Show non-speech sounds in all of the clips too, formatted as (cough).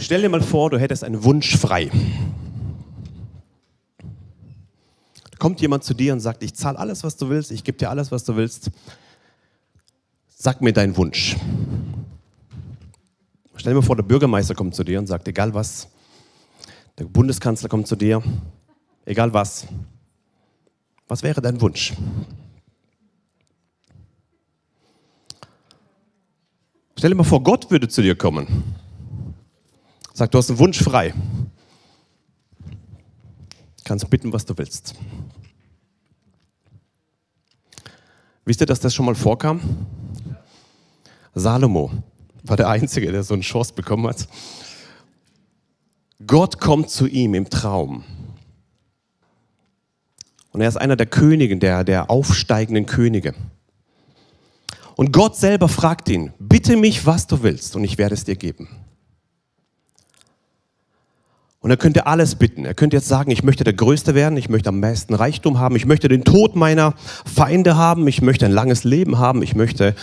Stell dir mal vor, du hättest einen Wunsch frei. Da kommt jemand zu dir und sagt, ich zahle alles, was du willst, ich gebe dir alles, was du willst. Sag mir deinen Wunsch. Stell dir mal vor, der Bürgermeister kommt zu dir und sagt, egal was, der Bundeskanzler kommt zu dir, egal was, was wäre dein Wunsch? Stell dir mal vor, Gott würde zu dir kommen. Sag, du hast einen Wunsch frei. Kannst bitten, was du willst. Wisst ihr, dass das schon mal vorkam? Salomo war der Einzige, der so eine Chance bekommen hat. Gott kommt zu ihm im Traum. Und er ist einer der Königen, der, der aufsteigenden Könige. Und Gott selber fragt ihn, bitte mich, was du willst, und ich werde es dir geben. Und er könnte alles bitten. Er könnte jetzt sagen, ich möchte der Größte werden, ich möchte am meisten Reichtum haben, ich möchte den Tod meiner Feinde haben, ich möchte ein langes Leben haben, ich möchte,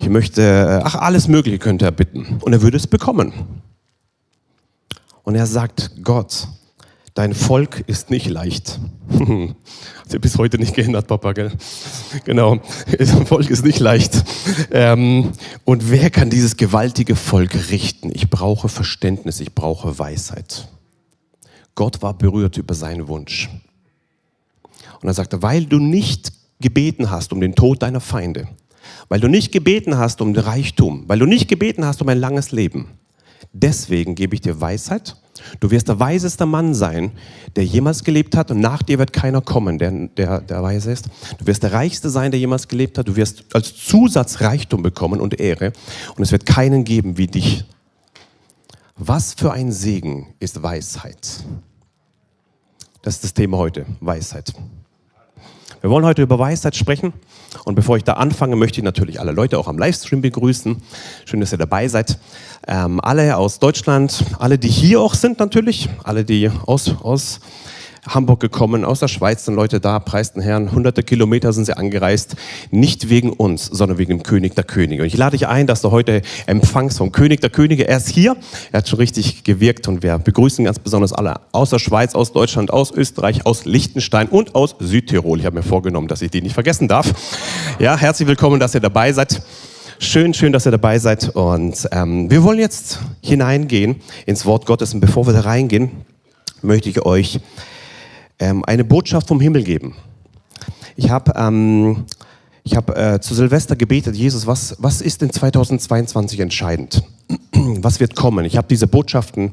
ich möchte, ach, alles Mögliche könnte er bitten. Und er würde es bekommen. Und er sagt, Gott, dein Volk ist nicht leicht. (laughs) Hat sich bis heute nicht geändert, Papa, gell? Genau, dein Volk ist nicht leicht. Ähm, und wer kann dieses gewaltige Volk richten? Ich brauche Verständnis, ich brauche Weisheit. Gott war berührt über seinen Wunsch. Und er sagte, weil du nicht gebeten hast um den Tod deiner Feinde, weil du nicht gebeten hast um Reichtum, weil du nicht gebeten hast um ein langes Leben, deswegen gebe ich dir Weisheit. Du wirst der weiseste Mann sein, der jemals gelebt hat und nach dir wird keiner kommen, der, der, der weise ist. Du wirst der reichste sein, der jemals gelebt hat. Du wirst als Zusatz Reichtum bekommen und Ehre und es wird keinen geben wie dich. Was für ein Segen ist Weisheit? Das ist das Thema heute, Weisheit. Wir wollen heute über Weisheit sprechen. Und bevor ich da anfange, möchte ich natürlich alle Leute auch am Livestream begrüßen. Schön, dass ihr dabei seid. Ähm, alle aus Deutschland, alle, die hier auch sind natürlich, alle, die aus, aus Hamburg gekommen, aus der Schweiz sind Leute da, preisten Herrn, hunderte Kilometer sind sie angereist, nicht wegen uns, sondern wegen dem König der Könige. Und ich lade dich ein, dass du heute empfangst vom König der Könige. Er ist hier, er hat schon richtig gewirkt und wir begrüßen ganz besonders alle aus der Schweiz, aus Deutschland, aus Österreich, aus Liechtenstein und aus Südtirol. Ich habe mir vorgenommen, dass ich die nicht vergessen darf. Ja, herzlich willkommen, dass ihr dabei seid. Schön, schön, dass ihr dabei seid. Und ähm, wir wollen jetzt hineingehen ins Wort Gottes. Und bevor wir da reingehen, möchte ich euch ähm, eine Botschaft vom Himmel geben. Ich habe ähm, hab, äh, zu Silvester gebetet, Jesus, was, was ist in 2022 entscheidend? (clears throat) Was wird kommen? Ich habe diese Botschaften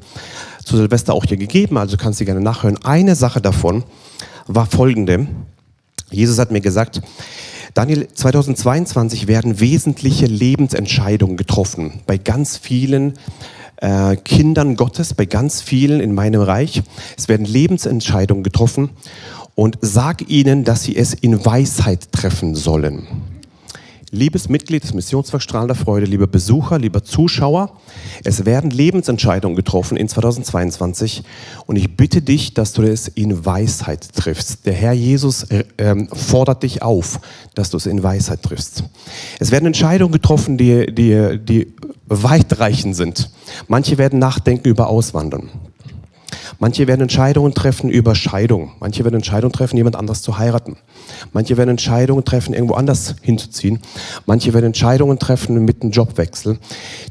zu Silvester auch hier gegeben, also kannst du gerne nachhören. Eine Sache davon war folgende. Jesus hat mir gesagt, Daniel, 2022 werden wesentliche Lebensentscheidungen getroffen bei ganz vielen äh, Kindern Gottes, bei ganz vielen in meinem Reich. Es werden Lebensentscheidungen getroffen und sag ihnen, dass sie es in Weisheit treffen sollen. Liebes Mitglied des Missionswerk Strahlender Freude, lieber Besucher, lieber Zuschauer, es werden Lebensentscheidungen getroffen in 2022 und ich bitte dich, dass du es in Weisheit triffst. Der Herr Jesus äh, ähm, fordert dich auf, dass du es in Weisheit triffst. Es werden Entscheidungen getroffen, die, die, die weitreichend sind. Manche werden nachdenken über Auswandern. Manche werden Entscheidungen treffen über Scheidung. Manche werden Entscheidungen treffen, jemand anders zu heiraten. Manche werden Entscheidungen treffen, irgendwo anders hinzuziehen. Manche werden Entscheidungen treffen mit einem Jobwechsel.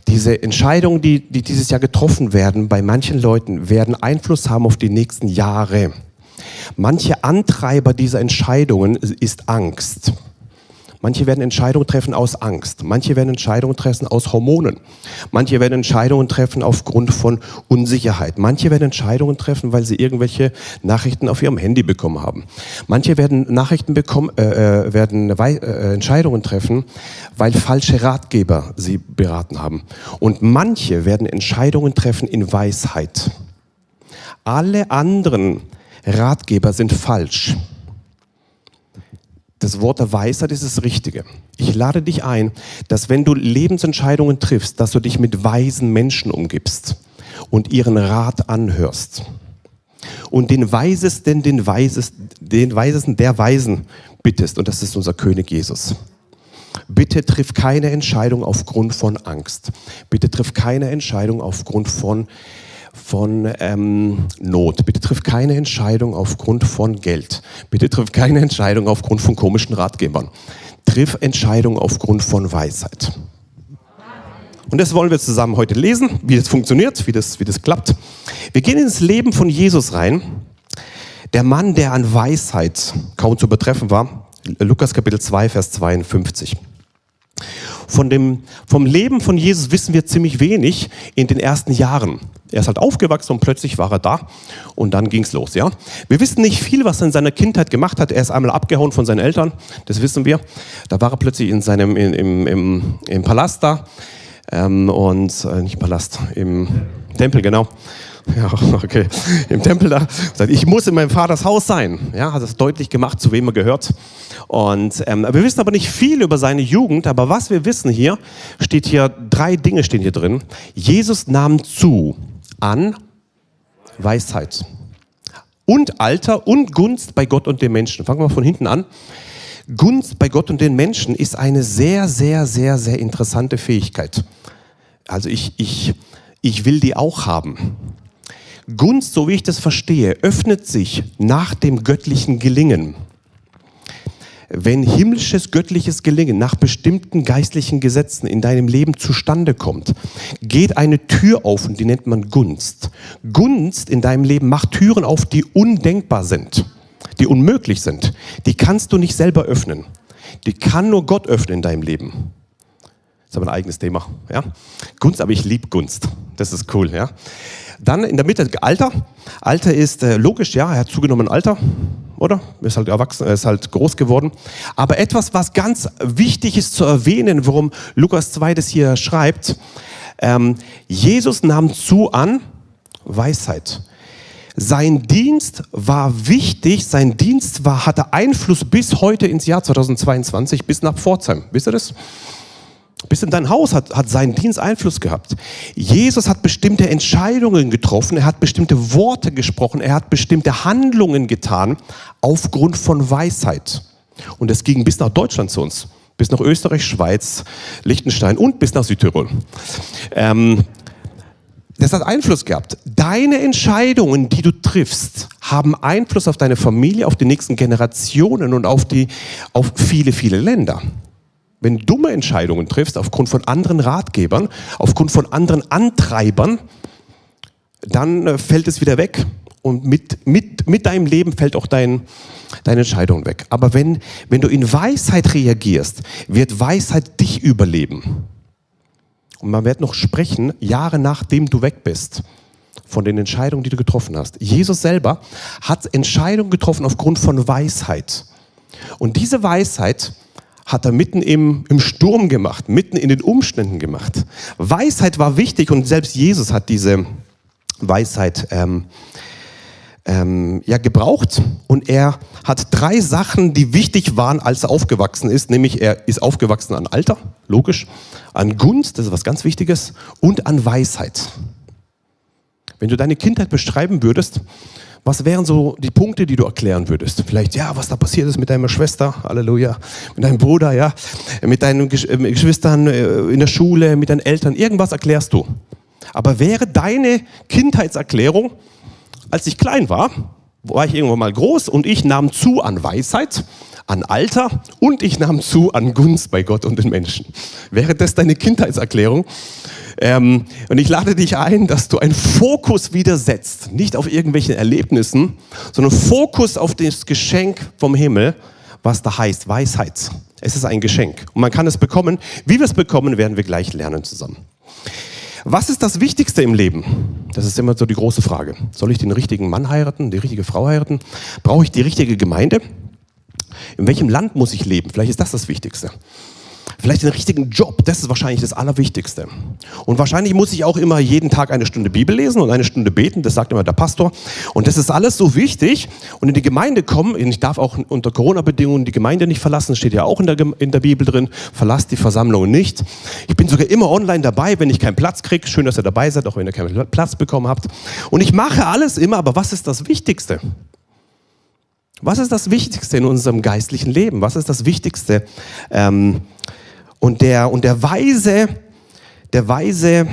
Diese Entscheidungen, die, die dieses Jahr getroffen werden, bei manchen Leuten, werden Einfluss haben auf die nächsten Jahre. Manche Antreiber dieser Entscheidungen ist Angst. Manche werden Entscheidungen treffen aus Angst. Manche werden Entscheidungen treffen aus Hormonen. Manche werden Entscheidungen treffen aufgrund von Unsicherheit. Manche werden Entscheidungen treffen, weil sie irgendwelche Nachrichten auf ihrem Handy bekommen haben. Manche werden Nachrichten bekommen, äh, äh werden äh, Entscheidungen treffen, weil falsche Ratgeber sie beraten haben. Und manche werden Entscheidungen treffen in Weisheit. Alle anderen Ratgeber sind falsch das Wort der Weisheit ist das Richtige. Ich lade dich ein, dass wenn du Lebensentscheidungen triffst, dass du dich mit weisen Menschen umgibst und ihren Rat anhörst. Und den Weisesten, den Weisesten, den Weisesten der Weisen bittest. Und das ist unser König Jesus. Bitte triff keine Entscheidung aufgrund von Angst. Bitte triff keine Entscheidung aufgrund von von ähm, Not. Bitte triff keine Entscheidung aufgrund von Geld. Bitte triff keine Entscheidung aufgrund von komischen Ratgebern. Triff Entscheidungen aufgrund von Weisheit. Und das wollen wir zusammen heute lesen, wie das funktioniert, wie das, wie das klappt. Wir gehen ins Leben von Jesus rein. Der Mann, der an Weisheit kaum zu übertreffen war. Lukas Kapitel 2, Vers 52. Von dem, vom Leben von Jesus wissen wir ziemlich wenig in den ersten Jahren. Er ist halt aufgewachsen und plötzlich war er da und dann ging's los, ja. Wir wissen nicht viel, was er in seiner Kindheit gemacht hat. Er ist einmal abgehauen von seinen Eltern, das wissen wir. Da war er plötzlich in seinem, in, im, im, im Palast da ähm, und, äh, nicht Palast, im Tempel, genau. (laughs) Ja, okay. Im Tempel da. Ich muss in meinem Vaters Haus sein. Ja, hat das deutlich gemacht, zu wem er gehört. Und ähm, wir wissen aber nicht viel über seine Jugend. Aber was wir wissen hier, steht hier, drei Dinge stehen hier drin. Jesus nahm zu an Weisheit und Alter und Gunst bei Gott und den Menschen. Fangen wir mal von hinten an. Gunst bei Gott und den Menschen ist eine sehr, sehr, sehr, sehr interessante Fähigkeit. Also ich, ich, ich will die auch haben. Gunst, so wie ich das verstehe, öffnet sich nach dem göttlichen Gelingen. Wenn himmlisches, göttliches Gelingen nach bestimmten geistlichen Gesetzen in deinem Leben zustande kommt, geht eine Tür auf und die nennt man Gunst. Gunst in deinem Leben macht Türen auf, die undenkbar sind, die unmöglich sind. Die kannst du nicht selber öffnen. Die kann nur Gott öffnen in deinem Leben. Ist aber ein eigenes Thema. Ja? Gunst, aber ich liebe Gunst. Das ist cool. Ja? Dann in der Mitte Alter. Alter ist äh, logisch, ja, er hat zugenommen Alter, oder? Er ist halt erwachsen, er ist halt groß geworden. Aber etwas, was ganz wichtig ist zu erwähnen, warum Lukas 2 das hier schreibt, ähm, Jesus nahm zu an Weisheit. Sein Dienst war wichtig, sein Dienst war, hatte Einfluss bis heute ins Jahr 2022, bis nach Pforzheim. Wisst ihr das? Bis in dein Haus hat, hat sein Dienst Einfluss gehabt. Jesus hat bestimmte Entscheidungen getroffen, er hat bestimmte Worte gesprochen, er hat bestimmte Handlungen getan aufgrund von Weisheit. Und es ging bis nach Deutschland zu uns, bis nach Österreich, Schweiz, Liechtenstein und bis nach Südtirol. Ähm, das hat Einfluss gehabt. Deine Entscheidungen, die du triffst, haben Einfluss auf deine Familie, auf die nächsten Generationen und auf, die, auf viele, viele Länder. Wenn du dumme Entscheidungen triffst aufgrund von anderen Ratgebern, aufgrund von anderen Antreibern, dann äh, fällt es wieder weg. Und mit, mit, mit deinem Leben fällt auch dein, deine Entscheidung weg. Aber wenn, wenn du in Weisheit reagierst, wird Weisheit dich überleben. Und man wird noch sprechen, Jahre nachdem du weg bist, von den Entscheidungen, die du getroffen hast. Jesus selber hat Entscheidungen getroffen aufgrund von Weisheit. Und diese Weisheit hat er mitten im, im Sturm gemacht, mitten in den Umständen gemacht. Weisheit war wichtig und selbst Jesus hat diese Weisheit ähm, ähm, ja, gebraucht. Und er hat drei Sachen, die wichtig waren, als er aufgewachsen ist. Nämlich er ist aufgewachsen an Alter, logisch, an Gunst, das ist was ganz Wichtiges, und an Weisheit. Wenn du deine Kindheit beschreiben würdest, was wären so die Punkte, die du erklären würdest? Vielleicht, ja, was da passiert ist mit deiner Schwester, Halleluja, mit deinem Bruder, ja, mit deinen äh, Geschwistern äh, in der Schule, mit deinen Eltern, irgendwas erklärst du. Aber wäre deine Kindheitserklärung, als ich klein war, war ich irgendwann mal groß und ich nahm zu an Weisheit, an Alter und ich nahm zu an Gunst bei Gott und den Menschen. Wäre das deine Kindheitserklärung? Ähm, und ich lade dich ein, dass du einen Fokus wieder setzt, nicht auf irgendwelchen Erlebnissen, sondern Fokus auf das Geschenk vom Himmel, was da heißt Weisheit. Es ist ein Geschenk und man kann es bekommen. Wie wir es bekommen, werden wir gleich lernen zusammen. Was ist das Wichtigste im Leben? Das ist immer so die große Frage. Soll ich den richtigen Mann heiraten, die richtige Frau heiraten? Brauche ich die richtige Gemeinde? In welchem Land muss ich leben? Vielleicht ist das das Wichtigste. Vielleicht den richtigen Job, das ist wahrscheinlich das Allerwichtigste. Und wahrscheinlich muss ich auch immer jeden Tag eine Stunde Bibel lesen und eine Stunde beten, das sagt immer der Pastor. Und das ist alles so wichtig. Und in die Gemeinde kommen, ich darf auch unter Corona-Bedingungen die Gemeinde nicht verlassen, steht ja auch in der, in der Bibel drin, verlasst die Versammlung nicht. Ich bin sogar immer online dabei, wenn ich keinen Platz kriege. Schön, dass ihr dabei seid, auch wenn ihr keinen Platz bekommen habt. Und ich mache alles immer, aber was ist das Wichtigste? Was ist das Wichtigste in unserem geistlichen Leben? Was ist das Wichtigste? Ähm, und der, und der weise, der weise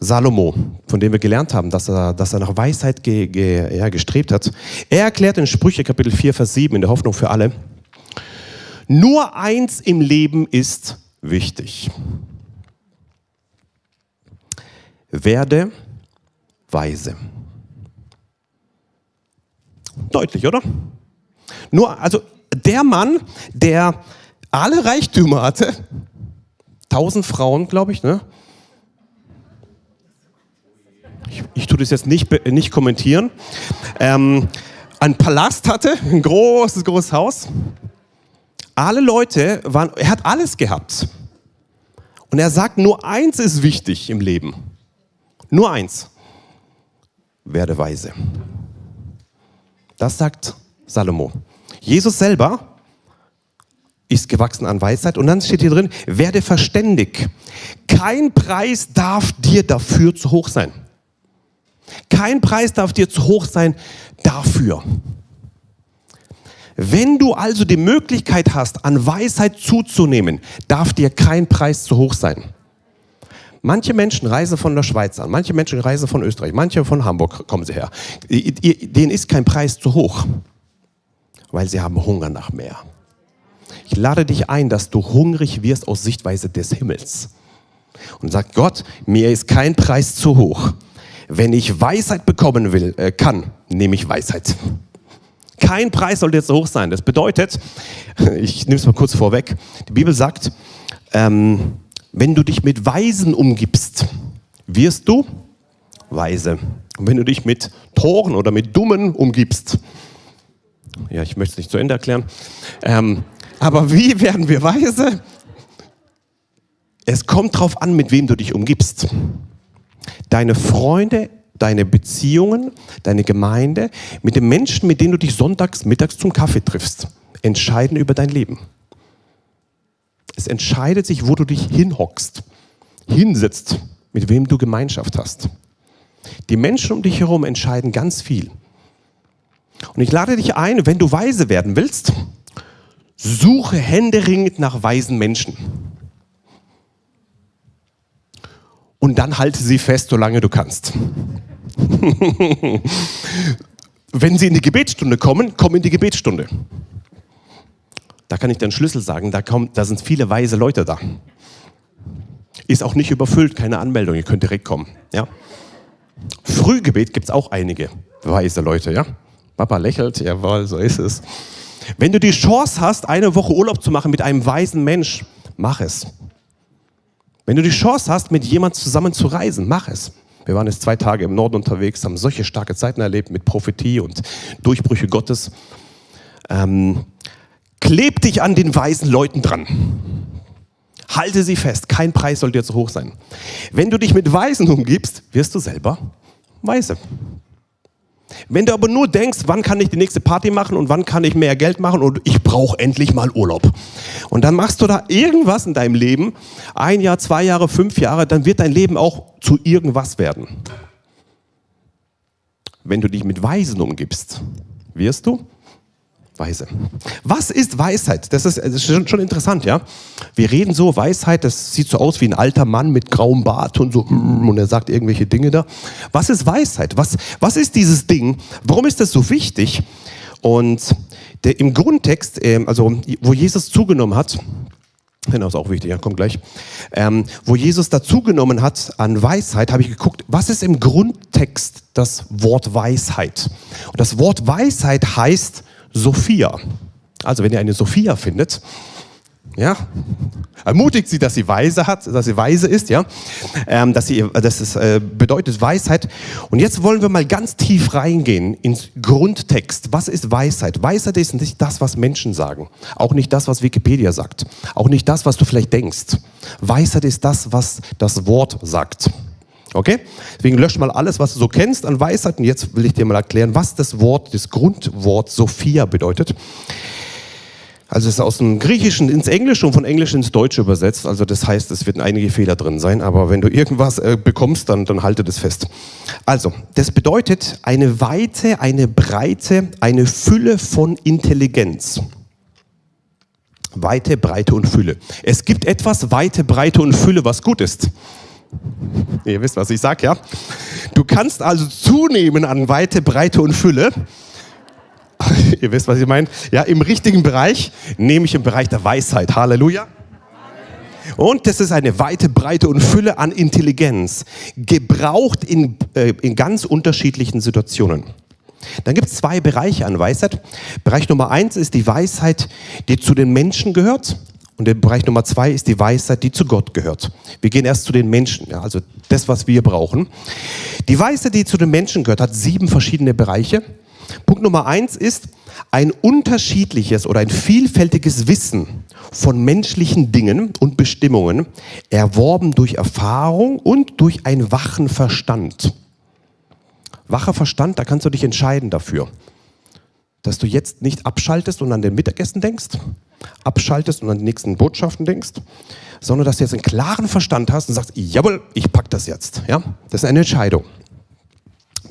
Salomo, von dem wir gelernt haben, dass er, dass er nach Weisheit ge, ge, ja, gestrebt hat. Er erklärt in Sprüche Kapitel 4, Vers 7 in der Hoffnung für alle, nur eins im Leben ist wichtig. Werde weise. Deutlich, oder? Nur, also der Mann, der alle Reichtümer hatte, tausend Frauen, glaube ich, ne? Ich, ich tue das jetzt nicht, nicht kommentieren. Ähm, einen Palast hatte, ein großes, großes Haus. Alle Leute waren, er hat alles gehabt. Und er sagt, nur eins ist wichtig im Leben. Nur eins. Werde weise. Das sagt Salomo. Jesus selber ist gewachsen an Weisheit. Und dann steht hier drin, werde verständig. Kein Preis darf dir dafür zu hoch sein. Kein Preis darf dir zu hoch sein dafür. Wenn du also die Möglichkeit hast, an Weisheit zuzunehmen, darf dir kein Preis zu hoch sein. Manche Menschen reisen von der Schweiz an, manche Menschen reisen von Österreich, manche von Hamburg kommen sie her. Denen ist kein Preis zu hoch, weil sie haben Hunger nach mehr. Ich lade dich ein, dass du hungrig wirst aus Sichtweise des Himmels. Und sag Gott, mir ist kein Preis zu hoch. Wenn ich Weisheit bekommen will, äh, kann, nehme ich Weisheit. Kein Preis sollte jetzt so hoch sein. Das bedeutet, (laughs) ich nehme es mal kurz vorweg, die Bibel sagt, ähm, wenn du dich mit Weisen umgibst, wirst du weise. Und wenn du dich mit Toren oder mit Dummen umgibst, ja, ich möchte es nicht zu Ende erklären, ähm, aber wie werden wir weise? Es kommt darauf an, mit wem du dich umgibst. Deine Freunde, deine Beziehungen, deine Gemeinde, mit den Menschen, mit denen du dich sonntags, mittags zum Kaffee triffst, entscheiden über dein Leben. Es entscheidet sich, wo du dich hinhockst, hinsetzt, mit wem du Gemeinschaft hast. Die Menschen um dich herum entscheiden ganz viel. Und ich lade dich ein, wenn du weise werden willst, suche händeringend nach weisen Menschen. Und dann halte sie fest, solange du kannst. (laughs) wenn sie in die Gebetsstunde kommen, komm in die Gebetsstunde. Da kann ich den Schlüssel sagen, da, kommt, da sind viele weise Leute da. Ist auch nicht überfüllt, keine Anmeldung, ihr könnt direkt kommen. Ja? Frühgebet gibt es auch einige weise Leute. Ja? Papa lächelt, jawohl, so ist es. Wenn du die Chance hast, eine Woche Urlaub zu machen mit einem weisen Mensch, mach es. Wenn du die Chance hast, mit jemand zusammen zu reisen, mach es. Wir waren jetzt zwei Tage im Norden unterwegs, haben solche starke Zeiten erlebt mit Prophetie und Durchbrüche Gottes. Ähm, Kleb dich an den weisen Leuten dran. Halte sie fest. Kein Preis soll dir zu hoch sein. Wenn du dich mit Weisen umgibst, wirst du selber weise. Wenn du aber nur denkst, wann kann ich die nächste Party machen und wann kann ich mehr Geld machen und ich brauche endlich mal Urlaub. Und dann machst du da irgendwas in deinem Leben, ein Jahr, zwei Jahre, fünf Jahre, dann wird dein Leben auch zu irgendwas werden. Wenn du dich mit Weisen umgibst, wirst du Weise. Was ist Weisheit? Das ist, das ist schon, schon, interessant, ja. Wir reden so, Weisheit, das sieht so aus wie ein alter Mann mit grauem Bart und so, mm, und er sagt irgendwelche Dinge da. Was ist Weisheit? Was, was ist dieses Ding? Warum ist das so wichtig? Und der, im Grundtext, ähm, also wo Jesus zugenommen hat, Genau, ist auch wichtig, ja, kommt gleich. Ähm, wo Jesus dazugenommen hat an Weisheit, habe ich geguckt, was ist im Grundtext das Wort Weisheit? Und das Wort Weisheit heißt Sophia. Also wenn ihr eine Sophia findet, ja, ermutigt sie, dass sie weise hat, dass sie weise ist, ja, ähm, dass sie, das ist, äh, bedeutet Weisheit. Und jetzt wollen wir mal ganz tief reingehen ins Grundtext. Was ist Weisheit? Weisheit ist nicht das, was Menschen sagen, auch nicht das, was Wikipedia sagt, auch nicht das, was du vielleicht denkst. Weisheit ist das, was das Wort sagt. Okay? Deswegen lösch mal alles, was du so kennst an Weisheit. Und jetzt will ich dir mal erklären, was das Wort, das Grundwort Sophia bedeutet. Also es ist aus dem Griechischen ins Englische und von Englisch ins Deutsche übersetzt. Also das heißt, es werden einige Fehler drin sein. Aber wenn du irgendwas äh, bekommst, dann, dann halte das fest. Also, das bedeutet eine Weite, eine Breite, eine Fülle von Intelligenz. Weite, Breite und Fülle. Es gibt etwas Weite, Breite und Fülle, was gut ist. Ihr wisst, was ich sage, ja? Du kannst also zunehmen an Weite, Breite und Fülle. (laughs) Ihr wisst, was ich meine. Ja, im richtigen Bereich, nämlich im Bereich der Weisheit. Halleluja. Und das ist eine weite Breite und Fülle an Intelligenz, gebraucht in, äh, in ganz unterschiedlichen Situationen. Dann gibt es zwei Bereiche an Weisheit. Bereich Nummer eins ist die Weisheit, die zu den Menschen gehört. Und der Bereich Nummer zwei ist die Weisheit, die zu Gott gehört. Wir gehen erst zu den Menschen, ja, also das, was wir brauchen. Die Weisheit, die zu den Menschen gehört, hat sieben verschiedene Bereiche. Punkt Nummer eins ist ein unterschiedliches oder ein vielfältiges Wissen von menschlichen Dingen und Bestimmungen, erworben durch Erfahrung und durch einen wachen Verstand. Wacher Verstand, da kannst du dich entscheiden dafür, dass du jetzt nicht abschaltest und an den Mittagessen denkst, abschaltest und an die nächsten Botschaften denkst, sondern dass du jetzt einen klaren Verstand hast und sagst, jawohl, ich pack das jetzt. Ja? Das ist eine Entscheidung.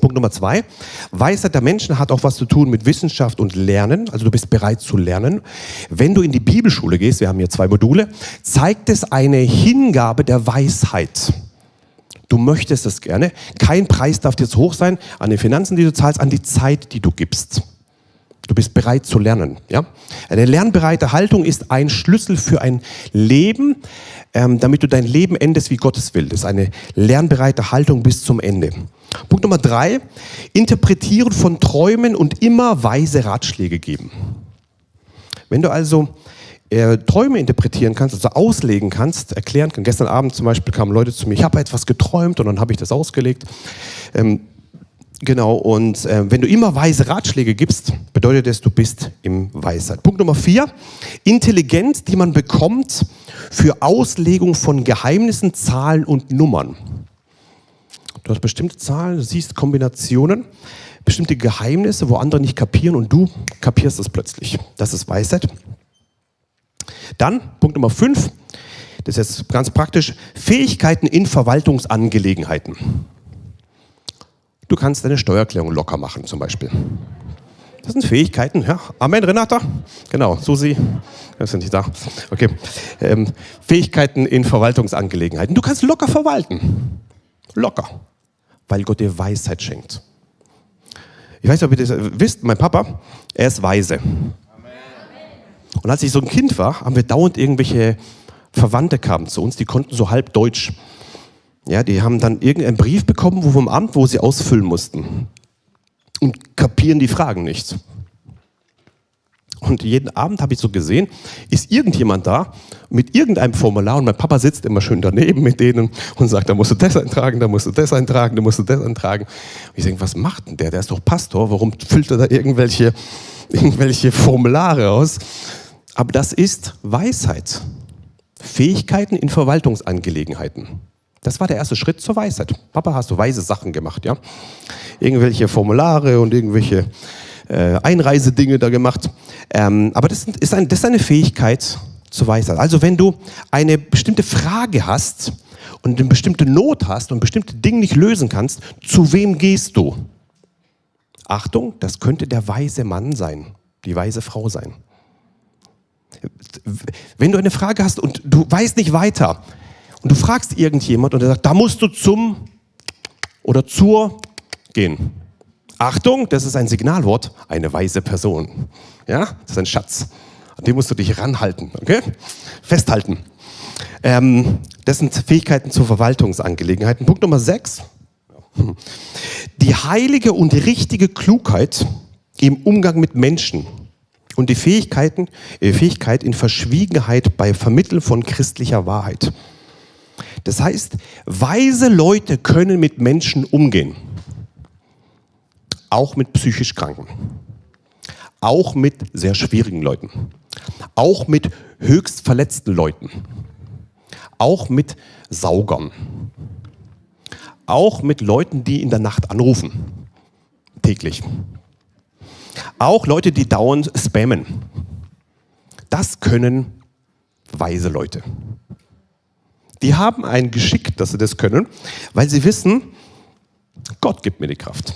Punkt Nummer zwei, Weisheit der Menschen hat auch was zu tun mit Wissenschaft und Lernen, also du bist bereit zu lernen. Wenn du in die Bibelschule gehst, wir haben hier zwei Module, zeigt es eine Hingabe der Weisheit. Du möchtest es gerne. Kein Preis darf dir zu hoch sein an den Finanzen, die du zahlst, an die Zeit, die du gibst. Du bist bereit zu lernen. Ja? Eine lernbereite Haltung ist ein Schlüssel für ein Leben, ähm, damit du dein Leben endest, wie Gottes will. Das ist eine lernbereite Haltung bis zum Ende. Punkt Nummer drei, interpretieren von Träumen und immer weise Ratschläge geben. Wenn du also äh, Träume interpretieren kannst, also auslegen kannst, erklären kannst. Gestern Abend zum Beispiel kamen Leute zu mir, ich habe etwas geträumt und dann habe ich das ausgelegt. Ähm, Genau, und äh, wenn du immer weise Ratschläge gibst, bedeutet es, du bist im Weisheit. Punkt Nummer vier, Intelligenz, die man bekommt für Auslegung von Geheimnissen, Zahlen und Nummern. Du hast bestimmte Zahlen, du siehst Kombinationen, bestimmte Geheimnisse, wo andere nicht kapieren und du kapierst es plötzlich. Das ist Weisheit. Dann, Punkt Nummer fünf, das ist jetzt ganz praktisch, Fähigkeiten in Verwaltungsangelegenheiten. Du kannst deine Steuererklärung locker machen zum Beispiel. Das sind Fähigkeiten, ja. Amen, Renata? Genau, Susi. Wir sind nicht da. Okay. Ähm, Fähigkeiten in Verwaltungsangelegenheiten. Du kannst locker verwalten. Locker. Weil Gott dir Weisheit schenkt. Ich weiß nicht, ob ihr das wisst, mein Papa, er ist weise. Und als ich so ein Kind war, haben wir dauernd irgendwelche Verwandte kamen zu uns, die konnten so halb Deutsch. Ja, die haben dann irgendeinen Brief bekommen wo vom Amt, wo sie ausfüllen mussten. Und kapieren die Fragen nicht. Und jeden Abend habe ich so gesehen, ist irgendjemand da mit irgendeinem Formular und mein Papa sitzt immer schön daneben mit denen und sagt, da musst du das eintragen, da musst du das eintragen, da musst du das eintragen. Und ich denke, was macht denn der? Der ist doch Pastor, warum füllt er da irgendwelche, irgendwelche Formulare aus? Aber das ist Weisheit. Fähigkeiten in Verwaltungsangelegenheiten. Das war der erste Schritt zur Weisheit. Papa, hast du weise Sachen gemacht, ja? Irgendwelche Formulare und irgendwelche äh, Einreisedinge da gemacht. Ähm, aber das ist, ein, das ist eine Fähigkeit zur Weisheit. Also wenn du eine bestimmte Frage hast und eine bestimmte Not hast und bestimmte Dinge nicht lösen kannst, zu wem gehst du? Achtung, das könnte der weise Mann sein, die weise Frau sein. Wenn du eine Frage hast und du weißt nicht weiter, und du fragst irgendjemand und er sagt, da musst du zum oder zur gehen. Achtung, das ist ein Signalwort, eine weise Person. Ja, das ist ein Schatz. An dem musst du dich ranhalten, okay? Festhalten. Ähm, das sind Fähigkeiten zur Verwaltungsangelegenheiten. Punkt Nummer sechs. Die heilige und richtige Klugheit im Umgang mit Menschen und die Fähigkeiten, äh, Fähigkeit in Verschwiegenheit bei Vermitteln von christlicher Wahrheit. Das heißt, weise Leute können mit Menschen umgehen. Auch mit psychisch Kranken. Auch mit sehr schwierigen Leuten. Auch mit höchst verletzten Leuten. Auch mit Saugern. Auch mit Leuten, die in der Nacht anrufen. Täglich. Auch Leute, die dauernd spammen. Das können weise Leute die haben ein Geschick, dass sie das können, weil sie wissen, Gott gibt mir die Kraft.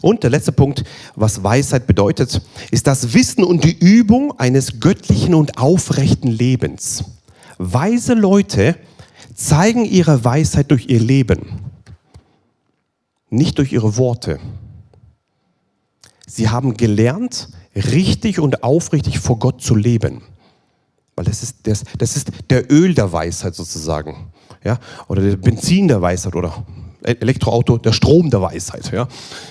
Und der letzte Punkt, was Weisheit bedeutet, ist das Wissen und die Übung eines göttlichen und aufrechten Lebens. Weise Leute zeigen ihre Weisheit durch ihr Leben. nicht durch ihre Worte. Sie haben gelernt, richtig und aufrichtig vor Gott zu leben. Weil das ist, das, das ist der Öl der Weisheit sozusagen. Ja? Oder der Benzin der Weisheit oder Elektroauto, der Strom der Weisheit. Ja?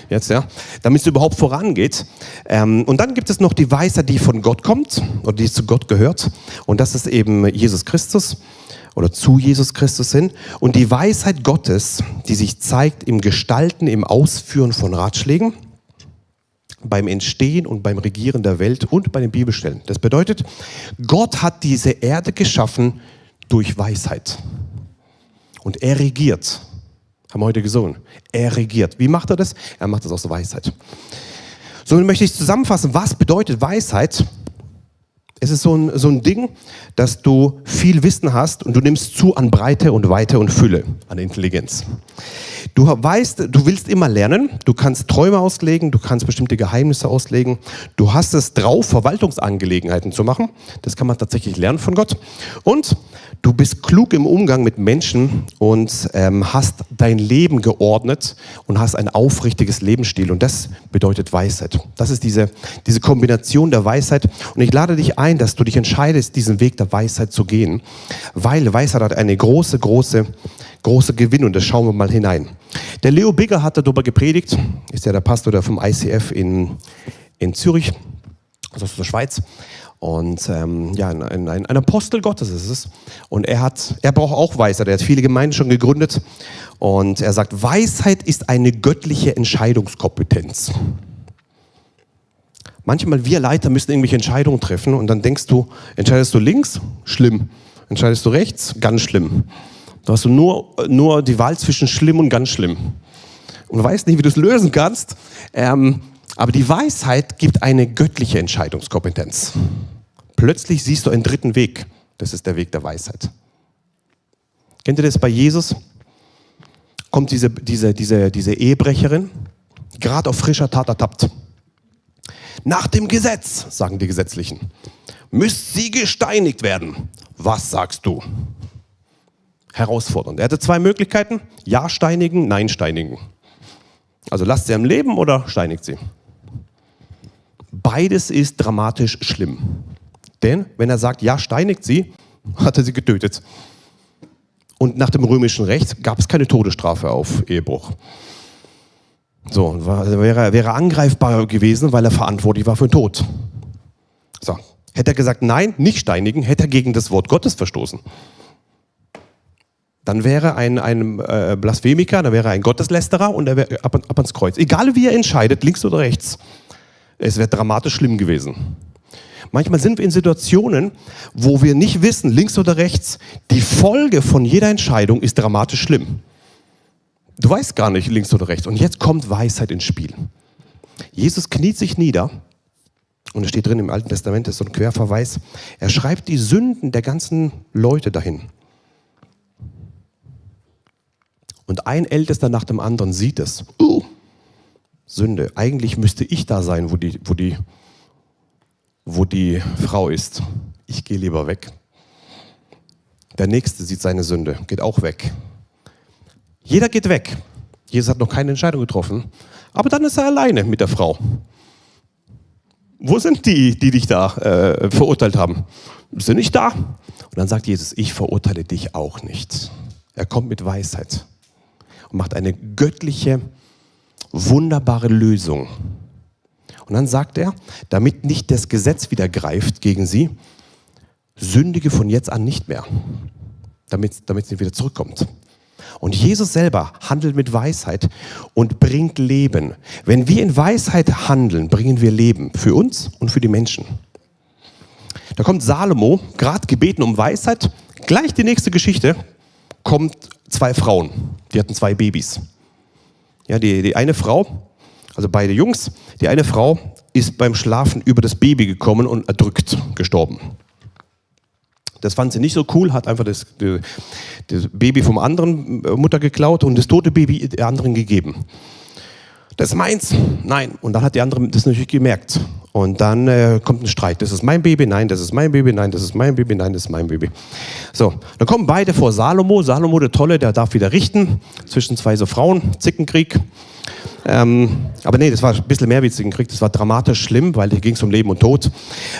Jetzt, ja? Damit es überhaupt vorangeht. Ähm, und dann gibt es noch die Weisheit, die von Gott kommt oder die zu Gott gehört. Und das ist eben Jesus Christus oder zu Jesus Christus hin. Und die Weisheit Gottes, die sich zeigt im Gestalten, im Ausführen von Ratschlägen beim Entstehen und beim Regieren der Welt und bei den Bibelstellen. Das bedeutet, Gott hat diese Erde geschaffen durch Weisheit. Und er regiert. Haben wir heute gesungen. Er regiert. Wie macht er das? Er macht das aus Weisheit. So möchte ich zusammenfassen, was bedeutet Weisheit? Es ist so ein, so ein Ding, dass du viel Wissen hast und du nimmst zu an Breite und Weite und Fülle, an Intelligenz. Du weißt, du willst immer lernen, du kannst Träume auslegen, du kannst bestimmte Geheimnisse auslegen, du hast es drauf, Verwaltungsangelegenheiten zu machen. Das kann man tatsächlich lernen von Gott. Und du bist klug im Umgang mit Menschen und ähm, hast dein Leben geordnet und hast ein aufrichtiges Lebensstil. Und das bedeutet Weisheit. Das ist diese, diese Kombination der Weisheit. Und ich lade dich ein, dass du dich entscheidest, diesen Weg der Weisheit zu gehen, weil Weisheit hat eine große, große große Gewinn und das schauen wir mal hinein. Der Leo Bigger hat darüber gepredigt, ist ja der Pastor vom ICF in, in Zürich, also aus der Schweiz. Und ähm, ja, ein, ein, ein, Apostel Gottes ist es. Und er hat, er braucht auch Weisheit. Er hat viele Gemeinden schon gegründet. Und er sagt, Weisheit ist eine göttliche Entscheidungskompetenz. Manchmal wir Leiter müssen irgendwelche Entscheidungen treffen und dann denkst du, entscheidest du links? Schlimm. Entscheidest du rechts? Ganz schlimm. Du hast nur, nur die Wahl zwischen schlimm und ganz schlimm. Und du weißt nicht, wie du es lösen kannst. Ähm, aber die Weisheit gibt eine göttliche Entscheidungskompetenz. Plötzlich siehst du einen dritten Weg. Das ist der Weg der Weisheit. Kennt ihr das bei Jesus? Kommt diese, diese, diese, diese Ehebrecherin, gerade auf frischer Tat ertappt. Nach dem Gesetz, sagen die Gesetzlichen, müsst sie gesteinigt werden. Was sagst du? herausfordernd. Er hatte zwei Möglichkeiten, ja steinigen, nein steinigen. Also lasst sie am Leben oder steinigt sie. Beides ist dramatisch schlimm. Denn wenn er sagt, ja steinigt sie, (laughs) hat er sie getötet. Und nach dem römischen Recht gab es keine Todesstrafe auf Ehebruch. So, wäre, wäre angreifbar gewesen, weil er verantwortlich war für den Tod. So, hätte er gesagt, nein, nicht steinigen, hätte er gegen das Wort Gottes verstoßen dann wäre ein, ein äh, Blasphemiker, dann wäre ein Gotteslästerer und er wäre ab, ab ans Kreuz. Egal wie er entscheidet, links oder rechts, es wäre dramatisch schlimm gewesen. Manchmal sind wir in Situationen, wo wir nicht wissen, links oder rechts, die Folge von jeder Entscheidung ist dramatisch schlimm. Du weißt gar nicht, links oder rechts. Und jetzt kommt Weisheit ins Spiel. Jesus kniet sich nieder und es steht drin im Alten Testament, das ist so ein Querverweis. Er schreibt die Sünden der ganzen Leute dahin. Und ein Ältester nach dem anderen sieht es. Uh, Sünde. Eigentlich müsste ich da sein, wo die, wo die, wo die Frau ist. Ich gehe lieber weg. Der Nächste sieht seine Sünde, geht auch weg. Jeder geht weg. Jesus hat noch keine Entscheidung getroffen. Aber dann ist er alleine mit der Frau. Wo sind die, die dich da äh, verurteilt haben? Sind nicht da. Und dann sagt Jesus, ich verurteile dich auch nicht. Er kommt mit Weisheit und macht eine göttliche, wunderbare Lösung. Und dann sagt er, damit nicht das Gesetz wieder greift gegen sie, sündige von jetzt an nicht mehr, damit, damit sie wieder zurückkommt. Und Jesus selber handelt mit Weisheit und bringt Leben. Wenn wir in Weisheit handeln, bringen wir Leben für uns und für die Menschen. Da kommt Salomo, gerade gebeten um Weisheit, gleich die nächste Geschichte, kommt zwei Frauen, die hatten zwei Babys. Ja, die, die eine Frau, also beide Jungs, die eine Frau ist beim Schlafen über das Baby gekommen und erdrückt gestorben. Das fand sie nicht so cool, hat einfach das, das Baby vom anderen äh, Mutter geklaut und das tote Baby der anderen gegeben. Das ist meins. Nein. Und dann hat die andere das natürlich gemerkt und dann äh, kommt ein Streit. Das ist mein Baby, nein, das ist mein Baby, nein, das ist mein Baby, nein, das ist mein Baby. So, dann kommen beide vor Salomo. Salomo, der Tolle, der darf wieder richten zwischen zwei so Frauen, Zickenkrieg. Ähm, aber nee, das war ein bisschen mehr witzigen Krieg. Das war dramatisch schlimm, weil hier ging es um Leben und Tod.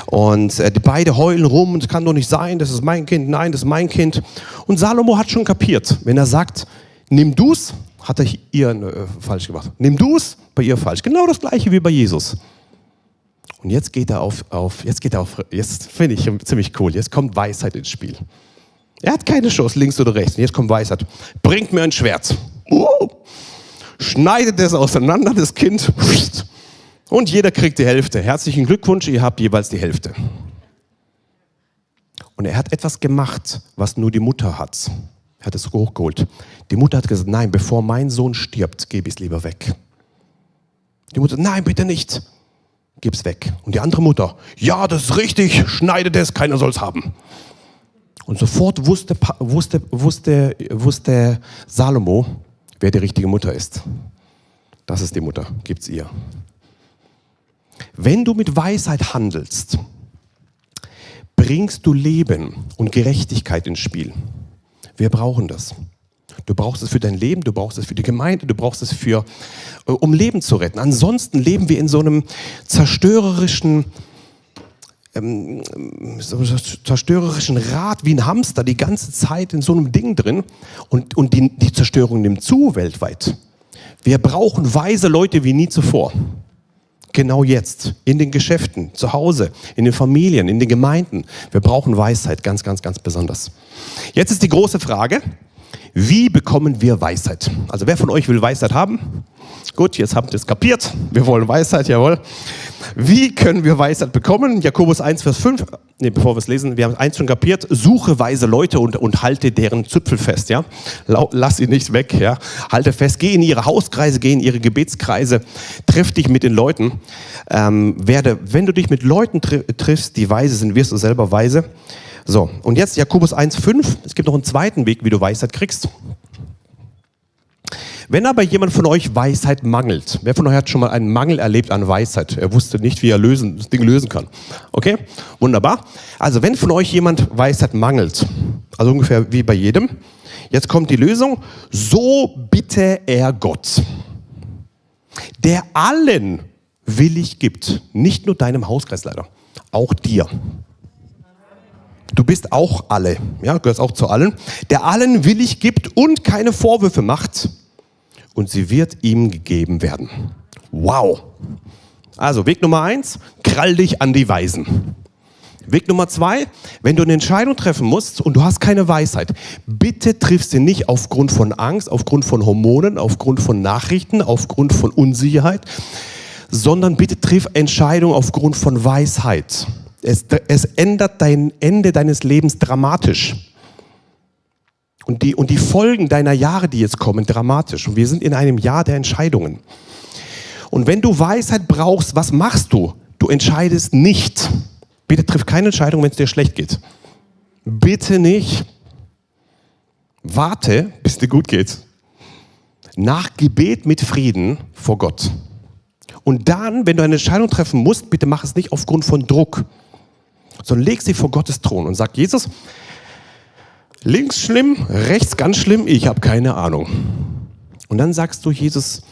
Und äh, die beide heulen rum, das kann doch nicht sein, das ist mein Kind, nein, das ist mein Kind. Und Salomo hat schon kapiert, wenn er sagt, nimm du's, hat er ihr äh, falsch gemacht. Nimm du's, bei ihr falsch. Genau das gleiche wie bei Jesus. Und jetzt geht er auf, auf jetzt geht er auf, jetzt finde ich ziemlich cool, jetzt kommt Weisheit ins Spiel. Er hat keine Chance, links oder rechts. Und jetzt kommt Weisheit. Bringt mir ein Schwert. Uh, schneidet es auseinander, das Kind. Und jeder kriegt die Hälfte. Herzlichen Glückwunsch, ihr habt jeweils die Hälfte. Und er hat etwas gemacht, was nur die Mutter hat. Er hat es hochgeholt. Die Mutter hat gesagt, nein, bevor mein Sohn stirbt, gebe ich es lieber weg. Die Mutter, nein, bitte nicht. Gib's weg. Und die andere Mutter, ja, das ist richtig, schneidet es, keiner soll es haben. Und sofort wusste, wusste, wusste, wusste Salomo, wer die richtige Mutter ist. Das ist die Mutter, gibt's ihr. Wenn du mit Weisheit handelst, bringst du Leben und Gerechtigkeit ins Spiel. Wir brauchen das. Du brauchst es für dein Leben, du brauchst es für die Gemeinde, du brauchst es für, äh, um Leben zu retten. Ansonsten leben wir in so einem zerstörerischen, ähm, so zerstörerischen Rad wie ein Hamster die ganze Zeit in so einem Ding drin und, und die, die Zerstörung nimmt zu weltweit. Wir brauchen weise Leute wie nie zuvor. Genau jetzt, in den Geschäften, zu Hause, in den Familien, in den Gemeinden. Wir brauchen Weisheit, ganz, ganz, ganz besonders. Jetzt ist die große Frage, wie bekommen wir Weisheit? Also wer von euch will Weisheit haben? Gut, jetzt habt ihr es kapiert. Wir wollen Weisheit, jawohl. Wie können wir Weisheit bekommen? Jakobus 1, Vers 5. Ne, bevor wir es lesen, wir haben eins schon kapiert. Suche weise Leute und, und halte deren Züpfel fest, ja. Lass sie nicht weg, ja. Halte fest, geh in ihre Hauskreise, geh in ihre Gebetskreise, triff dich mit den Leuten. Ähm, werde, wenn du dich mit Leuten triffst, die weise sind, wirst du selber weise. So, und jetzt Jakobus 1, 5. Es gibt noch einen zweiten Weg, wie du Weisheit kriegst. Wenn aber jemand von euch Weisheit mangelt, wer von euch hat schon mal einen Mangel erlebt an Weisheit? Er wusste nicht, wie er lösen, das Ding lösen kann. Okay? Wunderbar. Also wenn von euch jemand Weisheit mangelt, also ungefähr wie bei jedem, jetzt kommt die Lösung, so bitte er Gott, der allen willig gibt, nicht nur deinem Hauskreisleiter, auch dir. Du bist auch alle, ja, gehörst auch zu allen, der allen willig gibt und keine Vorwürfe macht und sie wird ihm gegeben werden. Wow. Also Weg Nummer eins, krall dich an die Weisen. Weg Nummer zwei, wenn du eine Entscheidung treffen musst und du hast keine Weisheit, bitte triff sie nicht aufgrund von Angst, aufgrund von Hormonen, aufgrund von Nachrichten, aufgrund von Unsicherheit, sondern bitte triff Entscheidungen aufgrund von Weisheit. Es, es ändert dein Ende deines Lebens dramatisch. Und die, und die Folgen deiner Jahre, die jetzt kommen, dramatisch. Und wir sind in einem Jahr der Entscheidungen. Und wenn du Weisheit brauchst, was machst du? Du entscheidest nicht. Bitte triff keine Entscheidung, wenn es dir schlecht geht. Bitte nicht. Warte, bis dir gut geht. Nach Gebet mit Frieden vor Gott. Und dann, wenn du eine Entscheidung treffen musst, bitte mach es nicht aufgrund von Druck, sondern leg sie vor Gottes Thron und sag, Jesus, Links schlimm, rechts ganz schlimm, ich habe keine Ahnung. Und dann sagst du, Jesus,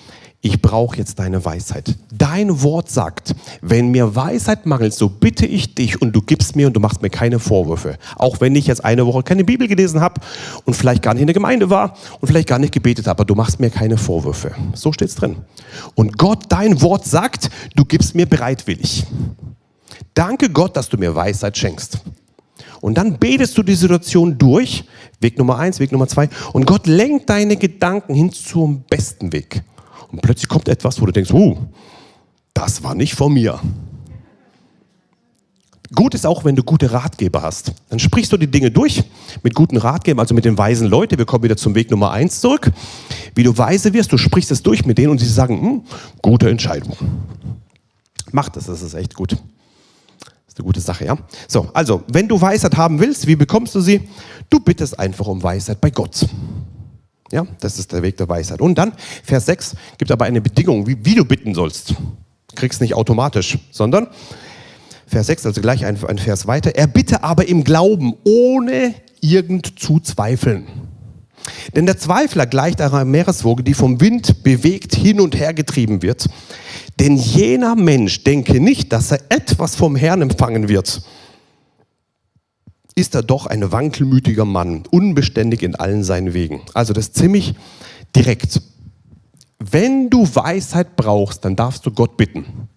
ich brauche jetzt deine Weisheit. Dein Wort sagt, wenn mir Weisheit mangelt, so bitte ich dich und du gibst mir und du machst mir keine Vorwürfe. Auch wenn ich jetzt eine Woche keine Bibel gelesen habe und vielleicht gar nicht in der Gemeinde war und vielleicht gar nicht gebetet habe, aber du machst mir keine Vorwürfe. So steht es drin. Und Gott, dein Wort sagt, du gibst mir bereitwillig. Danke Gott, dass du mir Weisheit schenkst. Und dann betest du die Situation durch, Weg Nummer eins, Weg Nummer zwei, und Gott lenkt deine Gedanken hin zum besten Weg. Und plötzlich kommt etwas, wo du denkst, uh, das war nicht von mir. Gut ist auch, wenn du gute Ratgeber hast. Dann sprichst du die Dinge durch mit guten Ratgebern, also mit den weisen Leuten. Wir kommen wieder zum Weg Nummer eins zurück. Wie du weise wirst, du sprichst es durch mit denen und sie sagen, hm, gute Entscheidung. Mach das, das ist echt gut ist eine gute Sache, ja? So, also, wenn du Weisheit haben willst, wie bekommst du sie? Du bittest einfach um Weisheit bei Gott. Ja, das ist der Weg der Weisheit. Und dann, Vers 6, gibt aber eine Bedingung, wie, wie du bitten sollst. Kriegst nicht automatisch, sondern Vers 6, also gleich ein, ein Vers weiter. Er bitte aber im Glauben, ohne irgend zu zweifeln. Denn der Zweifler gleicht einer Meereswoge, die vom Wind bewegt hin und her getrieben wird. Denn jener Mensch denke nicht, dass er etwas vom Herrn empfangen wird. Ist er doch ein wankelmütiger Mann, unbeständig in allen seinen Wegen. Also das ist ziemlich direkt. Wenn du Weisheit brauchst, dann darfst du Gott bitten.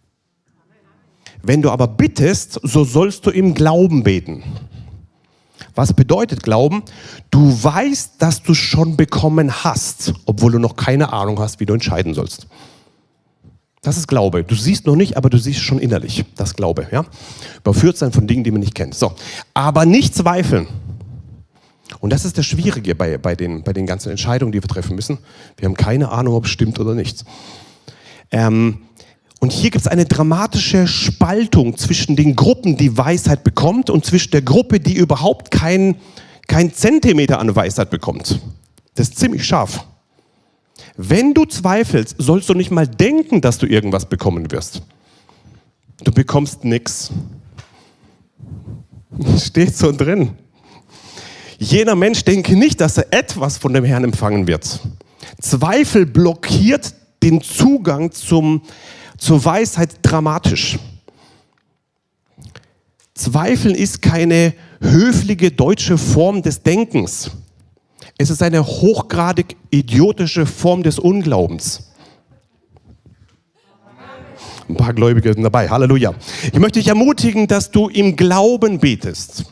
Wenn du aber bittest, so sollst du im Glauben beten. Was bedeutet Glauben? Du weißt, dass du schon bekommen hast, obwohl du noch keine Ahnung hast, wie du entscheiden sollst. Das ist Glaube. Du siehst noch nicht, aber du siehst schon innerlich. Das Glaube. Ja? Überführt sein von Dingen, die man nicht kennt. So. Aber nicht zweifeln. Und das ist das Schwierige bei, bei, den, bei den ganzen Entscheidungen, die wir treffen müssen. Wir haben keine Ahnung, ob es stimmt oder nicht. Ähm, und hier gibt es eine dramatische Spaltung zwischen den Gruppen, die Weisheit bekommt, und zwischen der Gruppe, die überhaupt keinen kein Zentimeter an Weisheit bekommt. Das ist ziemlich scharf. Wenn du zweifelst, sollst du nicht mal denken, dass du irgendwas bekommen wirst. Du bekommst nichts. (laughs) Steht so drin. Jener Mensch denke nicht, dass er etwas von dem Herrn empfangen wird. Zweifel blockiert den Zugang zum, zur Weisheit dramatisch. Zweifeln ist keine höfliche deutsche Form des Denkens. Es ist eine hochgradig idiotische Form des Unglaubens. Ein paar Gläubige sind dabei. Halleluja. Ich möchte dich ermutigen, dass du im Glauben betest.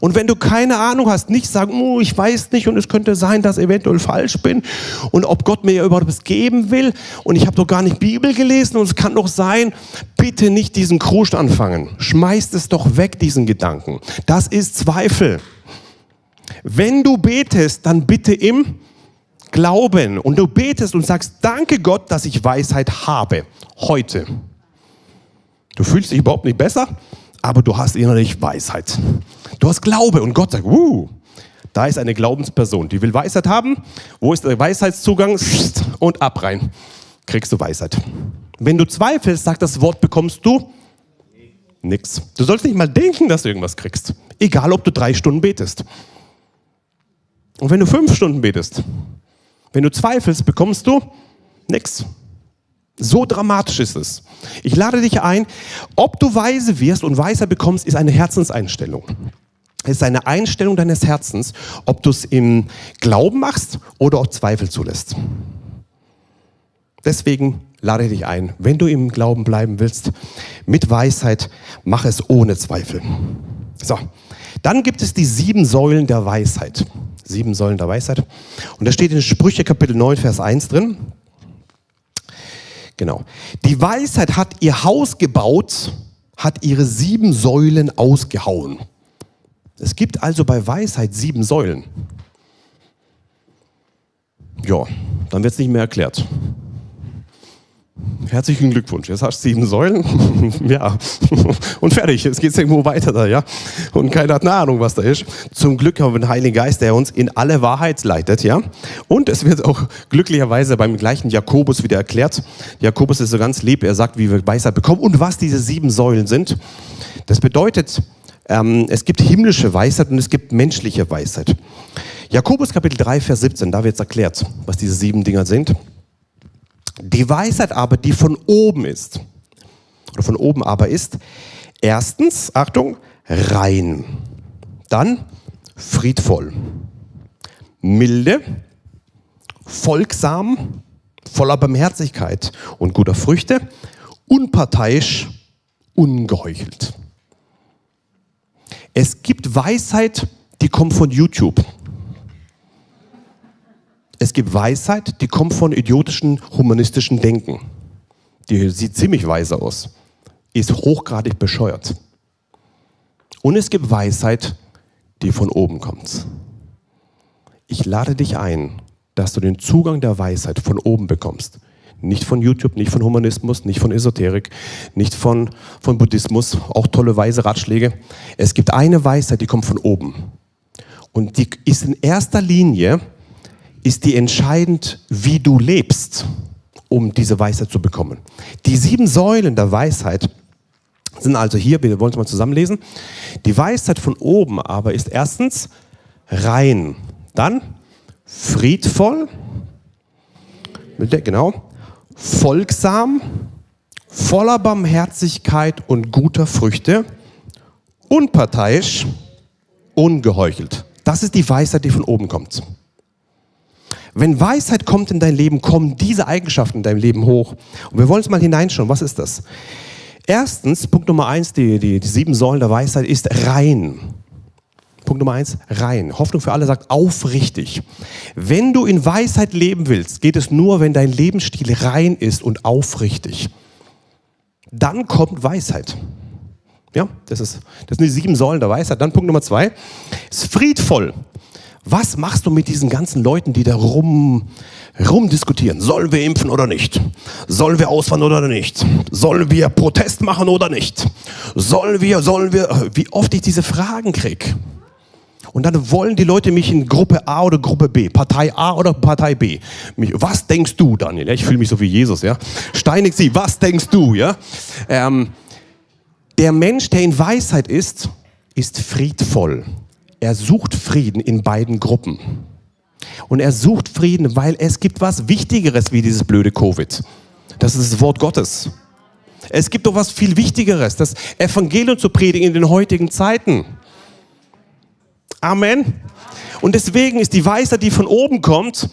Und wenn du keine Ahnung hast, nicht sagen, oh, ich weiß nicht und es könnte sein, dass ich eventuell falsch bin und ob Gott mir überhaupt was geben will und ich habe doch gar nicht Bibel gelesen und es kann doch sein, bitte nicht diesen Kruscht anfangen. Schmeißt es doch weg, diesen Gedanken. Das ist Zweifel. Wenn du betest, dann bitte im Glauben und du betest und sagst, danke Gott, dass ich Weisheit habe, heute. Du fühlst dich überhaupt nicht besser, aber du hast innerlich Weisheit. Du hast Glaube und Gott sagt, uh, da ist eine Glaubensperson, die will Weisheit haben. Wo ist der Weisheitszugang? Und ab rein. Kriegst du Weisheit. Wenn du zweifelst, sagt das Wort, bekommst du nichts. Du sollst nicht mal denken, dass du irgendwas kriegst. Egal, ob du drei Stunden betest. Und wenn du fünf Stunden betest, wenn du zweifelst, bekommst du nichts. So dramatisch ist es. Ich lade dich ein, ob du weise wirst und weiser bekommst, ist eine Herzenseinstellung. Es ist eine Einstellung deines Herzens, ob du es im Glauben machst oder ob Zweifel zulässt. Deswegen lade ich dich ein, wenn du im Glauben bleiben willst, mit Weisheit, mach es ohne Zweifel. So, dann gibt es die sieben Säulen der Weisheit. Sieben Säulen der Weisheit. Und da steht in Sprüche Kapitel 9, Vers 1 drin. Genau. Die Weisheit hat ihr Haus gebaut, hat ihre sieben Säulen ausgehauen. Es gibt also bei Weisheit sieben Säulen. Ja, dann wird es nicht mehr erklärt. Herzlichen Glückwunsch, jetzt hast du sieben Säulen. (laughs) ja, und fertig, jetzt geht es irgendwo weiter da, ja. Und keiner hat eine Ahnung, was da ist. Zum Glück haben wir den Heiligen Geist, der uns in alle Wahrheit leitet, ja. Und es wird auch glücklicherweise beim gleichen Jakobus wieder erklärt. Jakobus ist so ganz lieb, er sagt, wie wir Weisheit bekommen und was diese sieben Säulen sind. Das bedeutet, ähm, es gibt himmlische Weisheit und es gibt menschliche Weisheit. Jakobus Kapitel 3, Vers 17, da wird es erklärt, was diese sieben Dinger sind. Die Weisheit aber, die von oben ist, oder von oben aber ist, erstens, Achtung, rein, dann friedvoll, milde, folgsam, voller Barmherzigkeit und guter Früchte, unparteiisch, ungeheuchelt. Es gibt Weisheit, die kommt von YouTube. Es gibt Weisheit, die kommt von idiotischen humanistischen Denken. Die sieht ziemlich weise aus, ist hochgradig bescheuert. Und es gibt Weisheit, die von oben kommt. Ich lade dich ein, dass du den Zugang der Weisheit von oben bekommst. Nicht von YouTube, nicht von Humanismus, nicht von Esoterik, nicht von, von Buddhismus, auch tolle weise Ratschläge. Es gibt eine Weisheit, die kommt von oben. Und die ist in erster Linie ist die entscheidend, wie du lebst, um diese Weisheit zu bekommen. Die sieben Säulen der Weisheit sind also hier, wir wollen es mal zusammenlesen. Die Weisheit von oben aber ist erstens rein, dann friedvoll, genau, folgsam, voller Barmherzigkeit und guter Früchte, unparteiisch, ungeheuchelt. Das ist die Weisheit, die von oben kommt. Wenn Weisheit kommt in dein Leben, kommen diese Eigenschaften in deinem Leben hoch. Und wir wollen es mal hineinschauen. Was ist das? Erstens, Punkt Nummer eins, die, die, die sieben Säulen der Weisheit ist rein. Punkt Nummer eins, rein. Hoffnung für alle sagt aufrichtig. Wenn du in Weisheit leben willst, geht es nur, wenn dein Lebensstil rein ist und aufrichtig. Dann kommt Weisheit. Ja, das, ist, das sind die sieben Säulen der Weisheit. Dann Punkt Nummer zwei, ist friedvoll. Was machst du mit diesen ganzen Leuten, die da rum, rumdiskutieren? Sollen wir impfen oder nicht? Sollen wir auswandern oder nicht? Sollen wir Protest machen oder nicht? Sollen wir, sollen wir, wie oft ich diese Fragen kriege. Und dann wollen die Leute mich in Gruppe A oder Gruppe B, Partei A oder Partei B. was denkst du, Daniel? Ich fühle mich so wie Jesus, ja. Steinig sie, was denkst du, ja? Ähm, der Mensch, der in Weisheit ist, ist friedvoll. Er sucht Frieden in beiden Gruppen. Und er sucht Frieden, weil es gibt was Wichtigeres wie dieses blöde Covid. Das ist das Wort Gottes. Es gibt doch was viel Wichtigeres, das Evangelium zu predigen in den heutigen Zeiten. Amen. Und deswegen ist die Weisheit, die von oben kommt,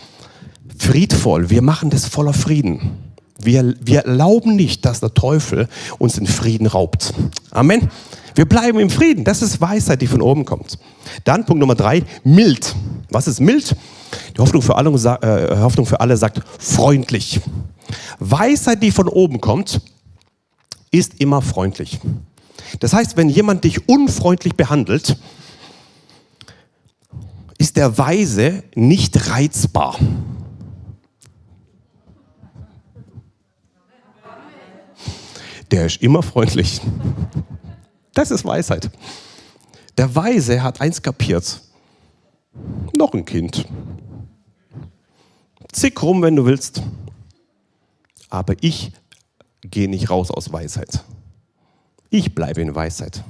friedvoll. Wir machen das voller Frieden. Wir, wir erlauben nicht, dass der Teufel uns den Frieden raubt. Amen. Wir bleiben im Frieden. Das ist Weisheit, die von oben kommt. Dann Punkt Nummer drei, mild. Was ist mild? Die Hoffnung für alle, äh, Hoffnung für alle sagt freundlich. Weisheit, die von oben kommt, ist immer freundlich. Das heißt, wenn jemand dich unfreundlich behandelt, ist der Weise nicht reizbar. Der ist immer freundlich. Das ist Weisheit. Der Weise hat eins kapiert. Noch ein Kind. Zick rum, wenn du willst. Aber ich gehe nicht raus aus Weisheit. Ich bleibe in Weisheit.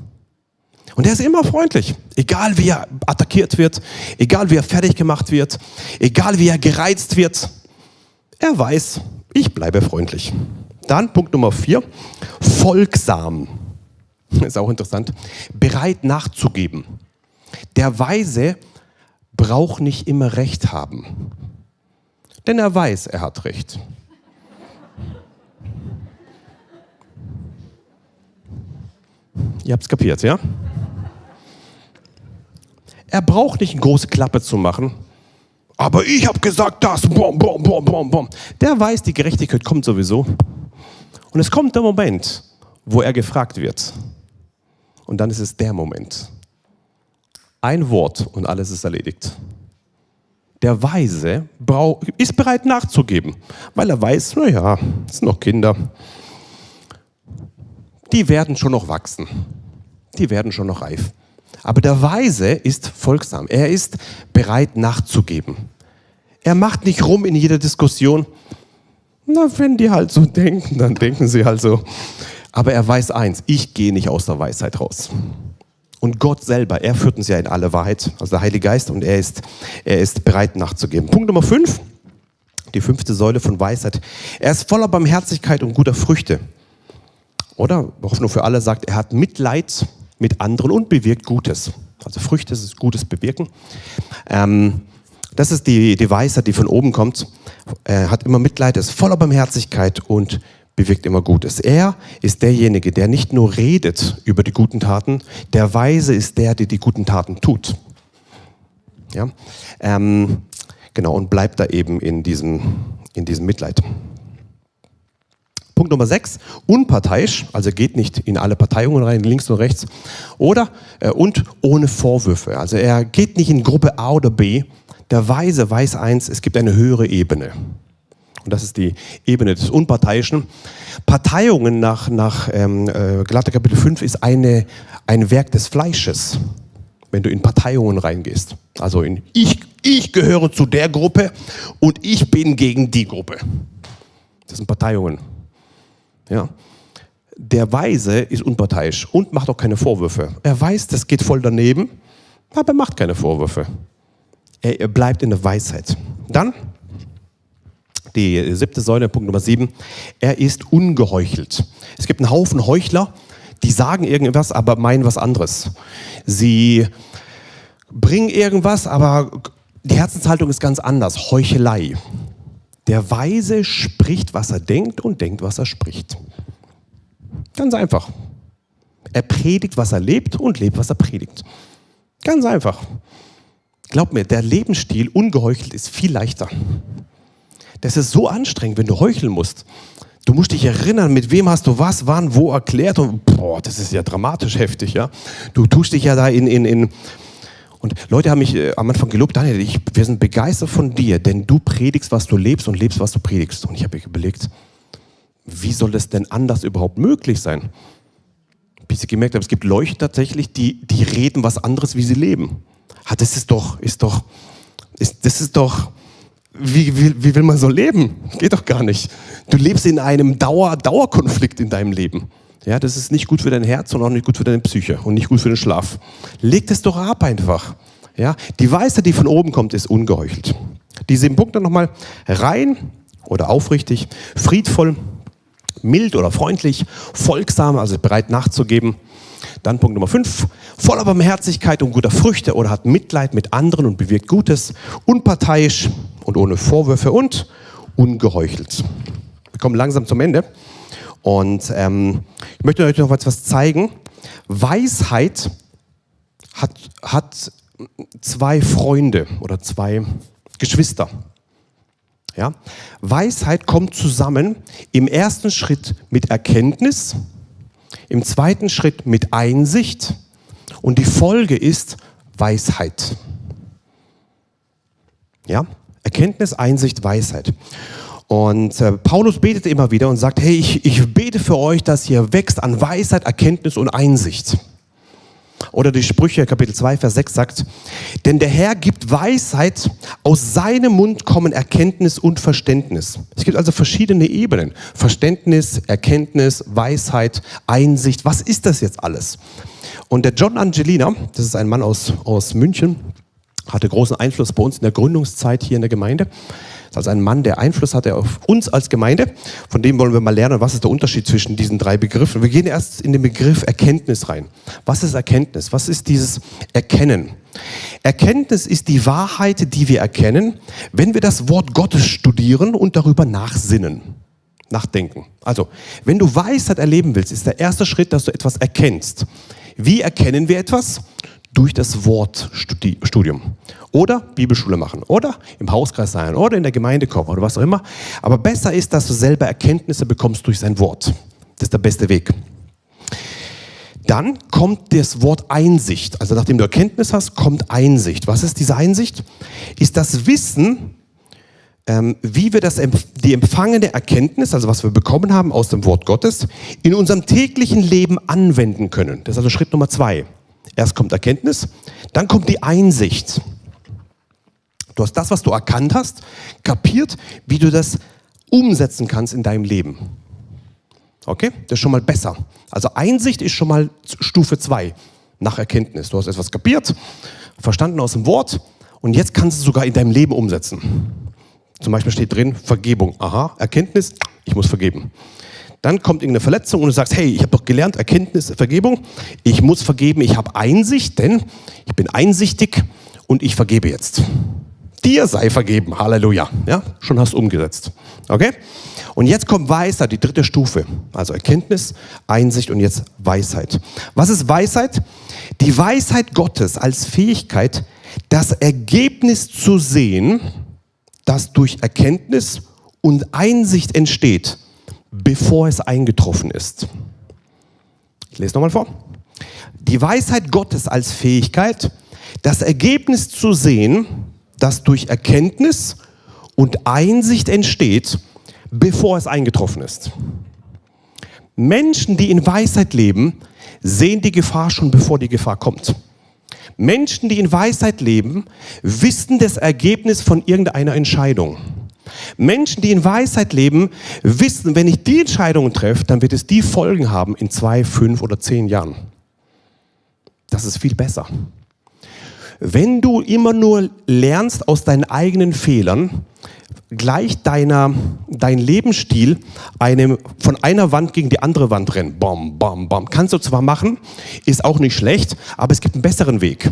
Und er ist immer freundlich. Egal wie er attackiert wird, egal wie er fertig gemacht wird, egal wie er gereizt wird. Er weiß, ich bleibe freundlich. Dann Punkt Nummer vier, folgsam. (laughs) Ist auch interessant. Bereit nachzugeben. Der Weise braucht nicht immer Recht haben. Denn er weiß, er hat Recht. Ihr habt es kapiert, ja? Er braucht nicht eine große Klappe zu machen. Aber ich habe gesagt das. Bom, bom, bom, bom, bom. Der weiß, die Gerechtigkeit kommt sowieso. Und es kommt der Moment, wo er gefragt wird. Und dann ist es der Moment. Ein Wort und alles ist erledigt. Der Weise ist bereit nachzugeben, weil er weiß, naja, es sind noch Kinder. Die werden schon noch wachsen. Die werden schon noch reif. Aber der Weise ist folgsam. Er ist bereit nachzugeben. Er macht nicht rum in jeder Diskussion. Na, wenn die halt so (laughs) denken, dann denken sie halt so. Aber er weiß eins, ich gehe nicht aus der Weisheit raus. Und Gott selber, er führt uns ja in alle Wahrheit, also der Heilige Geist, und er ist, er ist bereit nachzugeben. Punkt Nummer fünf, die fünfte Säule von Weisheit. Er ist voller Barmherzigkeit und guter Früchte. Oder, Hoffnung für alle sagt, er hat Mitleid mit anderen und bewirkt Gutes. Also Früchte ist Gutes bewirken. Ähm, das ist die, die Weisheit, die von oben kommt. Er hat immer Mitleid, ist voller Barmherzigkeit und bewirkt immer Gutes. Er ist derjenige, der nicht nur redet über die guten Taten, der Weise ist der, der die guten Taten tut. Ja? Ähm, genau, und bleibt da eben in diesem, in diesem Mitleid. Punkt Nummer 6, unparteiisch, also geht nicht in alle Parteiungen rein, links und rechts. Oder, äh, und ohne Vorwürfe. Also er geht nicht in Gruppe A oder B. Der Weise weiß eins, es gibt eine höhere Ebene. Und das ist die Ebene des Unparteiischen. Parteiungen nach, nach ähm, äh, Galater Kapitel 5 ist eine, ein Werk des Fleisches, wenn du in Parteiungen reingehst. Also in ich, ich gehöre zu der Gruppe und ich bin gegen die Gruppe. Das sind Parteiungen. Ja. Der Weise ist unparteiisch und macht auch keine Vorwürfe. Er weiß, das geht voll daneben, aber er macht keine Vorwürfe. Er bleibt in der Weisheit. Dann die siebte Säule, Punkt Nummer sieben, er ist ungeheuchelt. Es gibt einen Haufen Heuchler, die sagen irgendwas, aber meinen was anderes. Sie bringen irgendwas, aber die Herzenshaltung ist ganz anders. Heuchelei. Der Weise spricht, was er denkt und denkt, was er spricht. Ganz einfach. Er predigt, was er lebt und lebt, was er predigt. Ganz einfach. Glaub mir, der Lebensstil ungeheuchelt ist viel leichter. Das ist so anstrengend, wenn du heucheln musst. Du musst dich erinnern, mit wem hast du was, wann, wo erklärt und boah, das ist ja dramatisch heftig, ja. Du tust dich ja da in, in, in und Leute haben mich äh, am Anfang gelobt, Daniel, ich, wir sind begeistert von dir, denn du predigst, was du lebst und lebst, was du predigst. Und ich habe mir überlegt, wie soll das denn anders überhaupt möglich sein? Bis ich gemerkt habe, es gibt Leute tatsächlich, die, die reden was anderes, wie sie leben. Ah, das ist doch, ist doch, ist, das ist doch, wie, wie, wie will man so leben? Geht doch gar nicht. Du lebst in einem Dauer, Dauerkonflikt in deinem Leben. Ja, das ist nicht gut für dein Herz und auch nicht gut für deine Psyche und nicht gut für den Schlaf. Leg das doch ab einfach. Ja, die Weisheit, die von oben kommt, ist ungeheuchelt. Die sieben Punkte nochmal. Rein oder aufrichtig, friedvoll, mild oder freundlich, folgsam, also bereit nachzugeben. Dann Punkt Nummer 5, voller Barmherzigkeit und guter Früchte oder hat Mitleid mit anderen und bewirkt Gutes, unparteiisch und ohne Vorwürfe und ungeheuchelt. Wir kommen langsam zum Ende. Und ähm, ich möchte euch noch etwas zeigen. Weisheit hat, hat zwei Freunde oder zwei Geschwister. Ja? Weisheit kommt zusammen im ersten Schritt mit Erkenntnis, im zweiten Schritt mit Einsicht und die Folge ist Weisheit. Ja? Erkenntnis, Einsicht, Weisheit. Und äh, Paulus betet immer wieder und sagt, hey, ich, ich bete für euch, dass ihr wächst an Weisheit, Erkenntnis und Einsicht. Oder die Sprüche, Kapitel 2, Vers 6 sagt, denn der Herr gibt Weisheit, aus seinem Mund kommen Erkenntnis und Verständnis. Es gibt also verschiedene Ebenen. Verständnis, Erkenntnis, Weisheit, Einsicht. Was ist das jetzt alles? Und der John Angelina, das ist ein Mann aus, aus München, hatte großen Einfluss bei uns in der Gründungszeit hier in der Gemeinde. Ist also ein Mann, der Einfluss hatte auf uns als Gemeinde. Von dem wollen wir mal lernen, was ist der Unterschied zwischen diesen drei Begriffen. Wir gehen erst in den Begriff Erkenntnis rein. Was ist Erkenntnis? Was ist dieses Erkennen? Erkenntnis ist die Wahrheit, die wir erkennen, wenn wir das Wort Gottes studieren und darüber nachsinnen. Nachdenken. Also, wenn du Weisheit erleben willst, ist der erste Schritt, dass du etwas erkennst. Wie erkennen wir etwas? Durch das Wortstudium. Oder Bibelschule machen. Oder im Hauskreis sein. Oder in der Gemeinde kommen. Oder was auch immer. Aber besser ist, dass du selber Erkenntnisse bekommst durch sein Wort. Das ist der beste Weg. Dann kommt das Wort Einsicht. Also nachdem du Erkenntnis hast, kommt Einsicht. Was ist diese Einsicht? Ist das Wissen, ähm, wie wir das, die empfangene Erkenntnis, also was wir bekommen haben aus dem Wort Gottes, in unserem täglichen Leben anwenden können. Das ist also Schritt Nummer zwei. Erst kommt Erkenntnis, dann kommt die Einsicht. Du hast das, was du erkannt hast, kapiert, wie du das umsetzen kannst in deinem Leben. Okay? Das ist schon mal besser. Also Einsicht ist schon mal Stufe 2 nach Erkenntnis. Du hast etwas kapiert, verstanden aus dem Wort und jetzt kannst du es sogar in deinem Leben umsetzen. Zum Beispiel steht drin Vergebung. Aha, Erkenntnis, ich muss vergeben. Dann kommt irgendeine Verletzung und du sagst, hey, ich habe doch gelernt, Erkenntnis, Vergebung. Ich muss vergeben, ich habe Einsicht, denn ich bin einsichtig und ich vergebe jetzt. Dir sei vergeben, Halleluja. Ja, schon hast du umgesetzt. Okay? Und jetzt kommt Weisheit, die dritte Stufe. Also Erkenntnis, Einsicht und jetzt Weisheit. Was ist Weisheit? Die Weisheit Gottes als Fähigkeit, das Ergebnis zu sehen, das durch Erkenntnis und Einsicht entsteht bevor es eingetroffen ist. Ich lese nochmal vor. Die Weisheit Gottes als Fähigkeit, das Ergebnis zu sehen, das durch Erkenntnis und Einsicht entsteht, bevor es eingetroffen ist. Menschen, die in Weisheit leben, sehen die Gefahr schon, bevor die Gefahr kommt. Menschen, die in Weisheit leben, wissen das Ergebnis von irgendeiner Entscheidung. Menschen, die in Weisheit leben, wissen, wenn ich die Entscheidungen treffe, dann wird es die Folgen haben in zwei, fünf oder zehn Jahren. Das ist viel besser. Wenn du immer nur lernst aus deinen eigenen Fehlern, gleich deiner, dein Lebensstil einem, von einer Wand gegen die andere Wand rennen. Bom, bom, bom. Kannst du zwar machen, ist auch nicht schlecht, aber es gibt einen besseren Weg.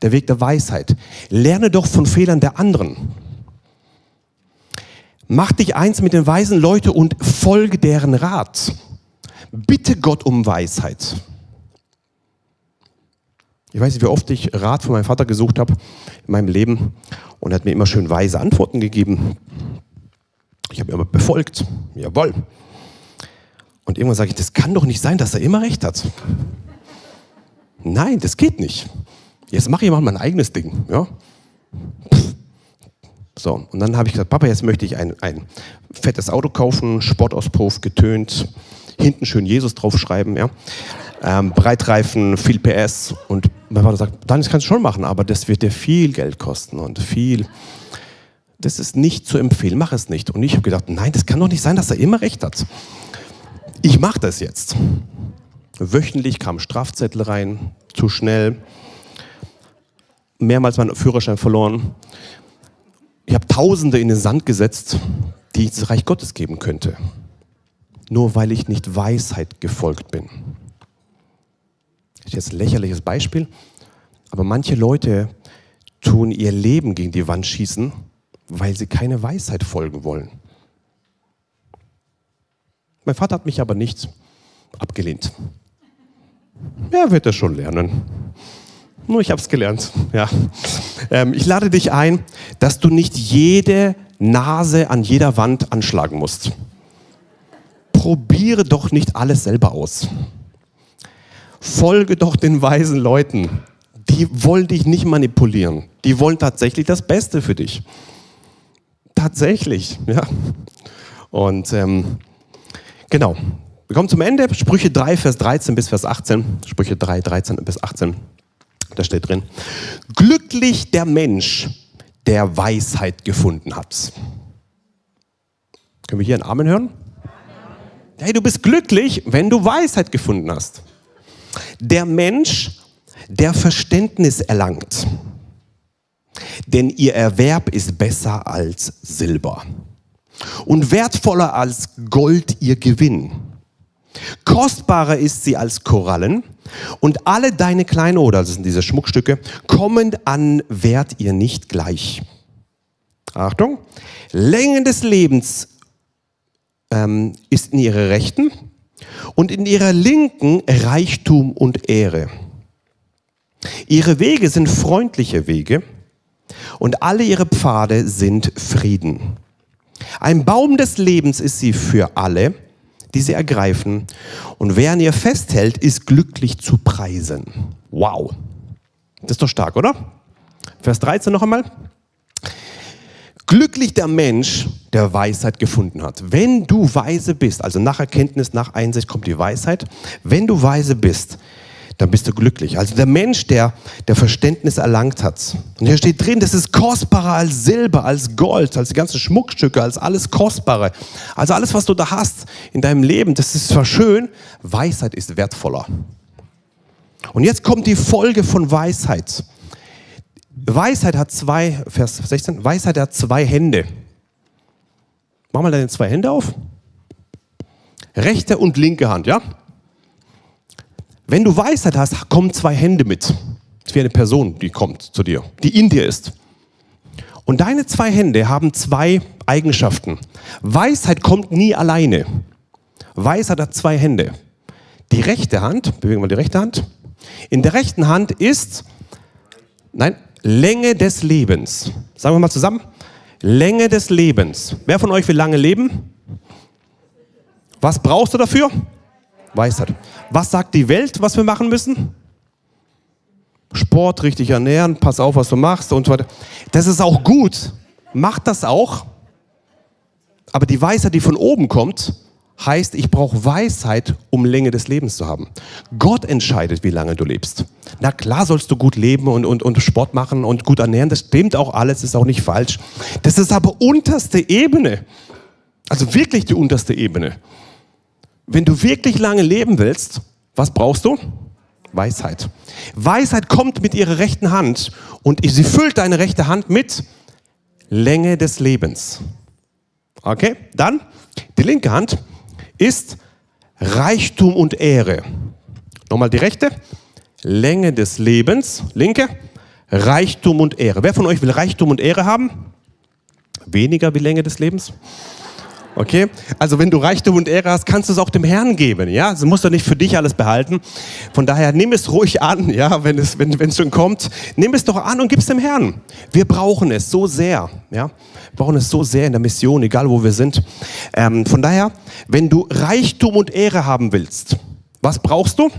Der Weg der Weisheit. Lerne doch von Fehlern der anderen. Mach dich eins mit den weisen Leuten und folge deren Rat. Bitte Gott um Weisheit. Ich weiß nicht, wie oft ich Rat von meinem Vater gesucht habe in meinem Leben und er hat mir immer schön weise Antworten gegeben. Ich habe immer befolgt. Jawohl. Und irgendwann sage ich, das kann doch nicht sein, dass er immer recht hat. Nein, das geht nicht. Jetzt mache ich mal mein eigenes Ding. Ja? So, und dann habe ich gesagt, Papa, jetzt möchte ich ein, ein fettes Auto kaufen, Sportauspuff, getönt, hinten schön Jesus draufschreiben. Ja? ähm, Breitreifen, viel PS. Und mein Vater sagt, dann kannst du schon machen, aber das wird dir viel Geld kosten und viel. Das ist nicht zu empfehlen, mach es nicht. Und ich habe gedacht, nein, das kann doch nicht sein, dass er immer recht hat. Ich mache das jetzt. Wöchentlich kam Strafzettel rein, zu schnell, mehrmals meinen Führerschein verloren. Ich habe Tausende in den Sand gesetzt, die ich das Reich Gottes geben könnte. Nur weil ich nicht Weisheit gefolgt bin. Das ist jetzt ein lächerliches Beispiel, aber manche Leute tun ihr Leben gegen die Wand schießen, weil sie keine Weisheit folgen wollen. Mein Vater hat mich aber nicht abgelehnt. Er wird es schon lernen. Nur ich habe es gelernt. Ja. Ähm, ich lade dich ein, dass du nicht jede Nase an jeder Wand anschlagen musst. Probiere doch nicht alles selber aus folge doch den weisen Leuten. Die wollen dich nicht manipulieren. Die wollen tatsächlich das Beste für dich. Tatsächlich, ja. Und ähm, genau. Wir kommen zum Ende. Sprüche 3, Vers 13 bis Vers 18. Sprüche 3, 13 bis 18. Da steht drin. Glücklich der Mensch, der Weisheit gefunden hat. Können wir hier einen Amen hören? Hey, du bist glücklich, wenn du Weisheit gefunden hast. Der Mensch, der Verständnis erlangt, denn ihr Erwerb ist besser als Silber und wertvoller als Gold ihr Gewinn. Kostbarer ist sie als Korallen und alle deine Kleinode, das sind diese Schmuckstücke, kommen an Wert ihr nicht gleich. Achtung, Länge des Lebens ähm, ist in ihre Rechten und in ihrer Linken Reichtum und Ehre. Ihre Wege sind freundliche Wege und alle ihre Pfade sind Frieden. Ein Baum des Lebens ist sie für alle, die sie ergreifen. Und wer an ihr festhält, ist glücklich zu preisen. Wow. Das ist doch stark, oder? Vers 13 noch einmal. Glücklich der Mensch, der Weisheit gefunden hat. Wenn du weise bist, also nach Erkenntnis, nach Einsicht kommt die Weisheit. Wenn du weise bist, dann bist du glücklich. Also der Mensch, der, der Verständnis erlangt hat. Und hier steht drin, das ist kostbarer als Silber, als Gold, als die ganzen Schmuckstücke, als alles Kostbare. Also alles, was du da hast in deinem Leben, das ist zwar schön, Weisheit ist wertvoller. Und jetzt kommt die Folge von Weisheit. Weisheit hat zwei, Vers 16, Weisheit hat zwei Hände. Mach mal deine zwei Hände auf. Rechte und linke Hand, ja? Wenn du Weisheit hast, kommen zwei Hände mit. Das ist wie eine Person, die kommt zu dir, die in dir ist. Und deine zwei Hände haben zwei Eigenschaften. Weisheit kommt nie alleine. Weisheit hat zwei Hände. Die rechte Hand, bewegen wir die rechte Hand. In der rechten Hand ist, nein, Länge des Lebens. Sagen wir mal zusammen. Länge des Lebens. Wer von euch will lange leben? Was brauchst du dafür? Weisheit. Was sagt die Welt, was wir machen müssen? Sport, richtig ernähren, pass auf, was du machst und so weiter. Das ist auch gut. Mach das auch. Aber die Weisheit, die von oben kommt, heißt, ich brauche Weisheit, um Länge des Lebens zu haben. Gott entscheidet, wie lange du lebst. Na klar sollst du gut leben und, und, und Sport machen und gut ernähren, das stimmt auch alles, ist auch nicht falsch. Das ist aber unterste Ebene. Also wirklich die unterste Ebene. Wenn du wirklich lange leben willst, was brauchst du? Weisheit. Weisheit kommt mit ihrer rechten Hand und sie füllt deine rechte Hand mit Länge des Lebens. Okay, dann die linke Hand ist Reichtum und Ehre. Nochmal die rechte. Länge des Lebens. Linke. Reichtum und Ehre. Wer von euch will Reichtum und Ehre haben? Weniger wie Länge des Lebens? Okay? Also wenn du Reichtum und Ehre hast, kannst du es auch dem Herrn geben, ja? Also musst du nicht für dich alles behalten. Von daher nimm es ruhig an, ja, wenn es, wenn, es schon kommt. Nimm es doch an und gib es dem Herrn. Wir brauchen es so sehr, ja? Wir brauchen es so sehr in der Mission, egal wo wir sind. Ähm, von daher, wenn du Reichtum und Ehre haben willst, was brauchst du?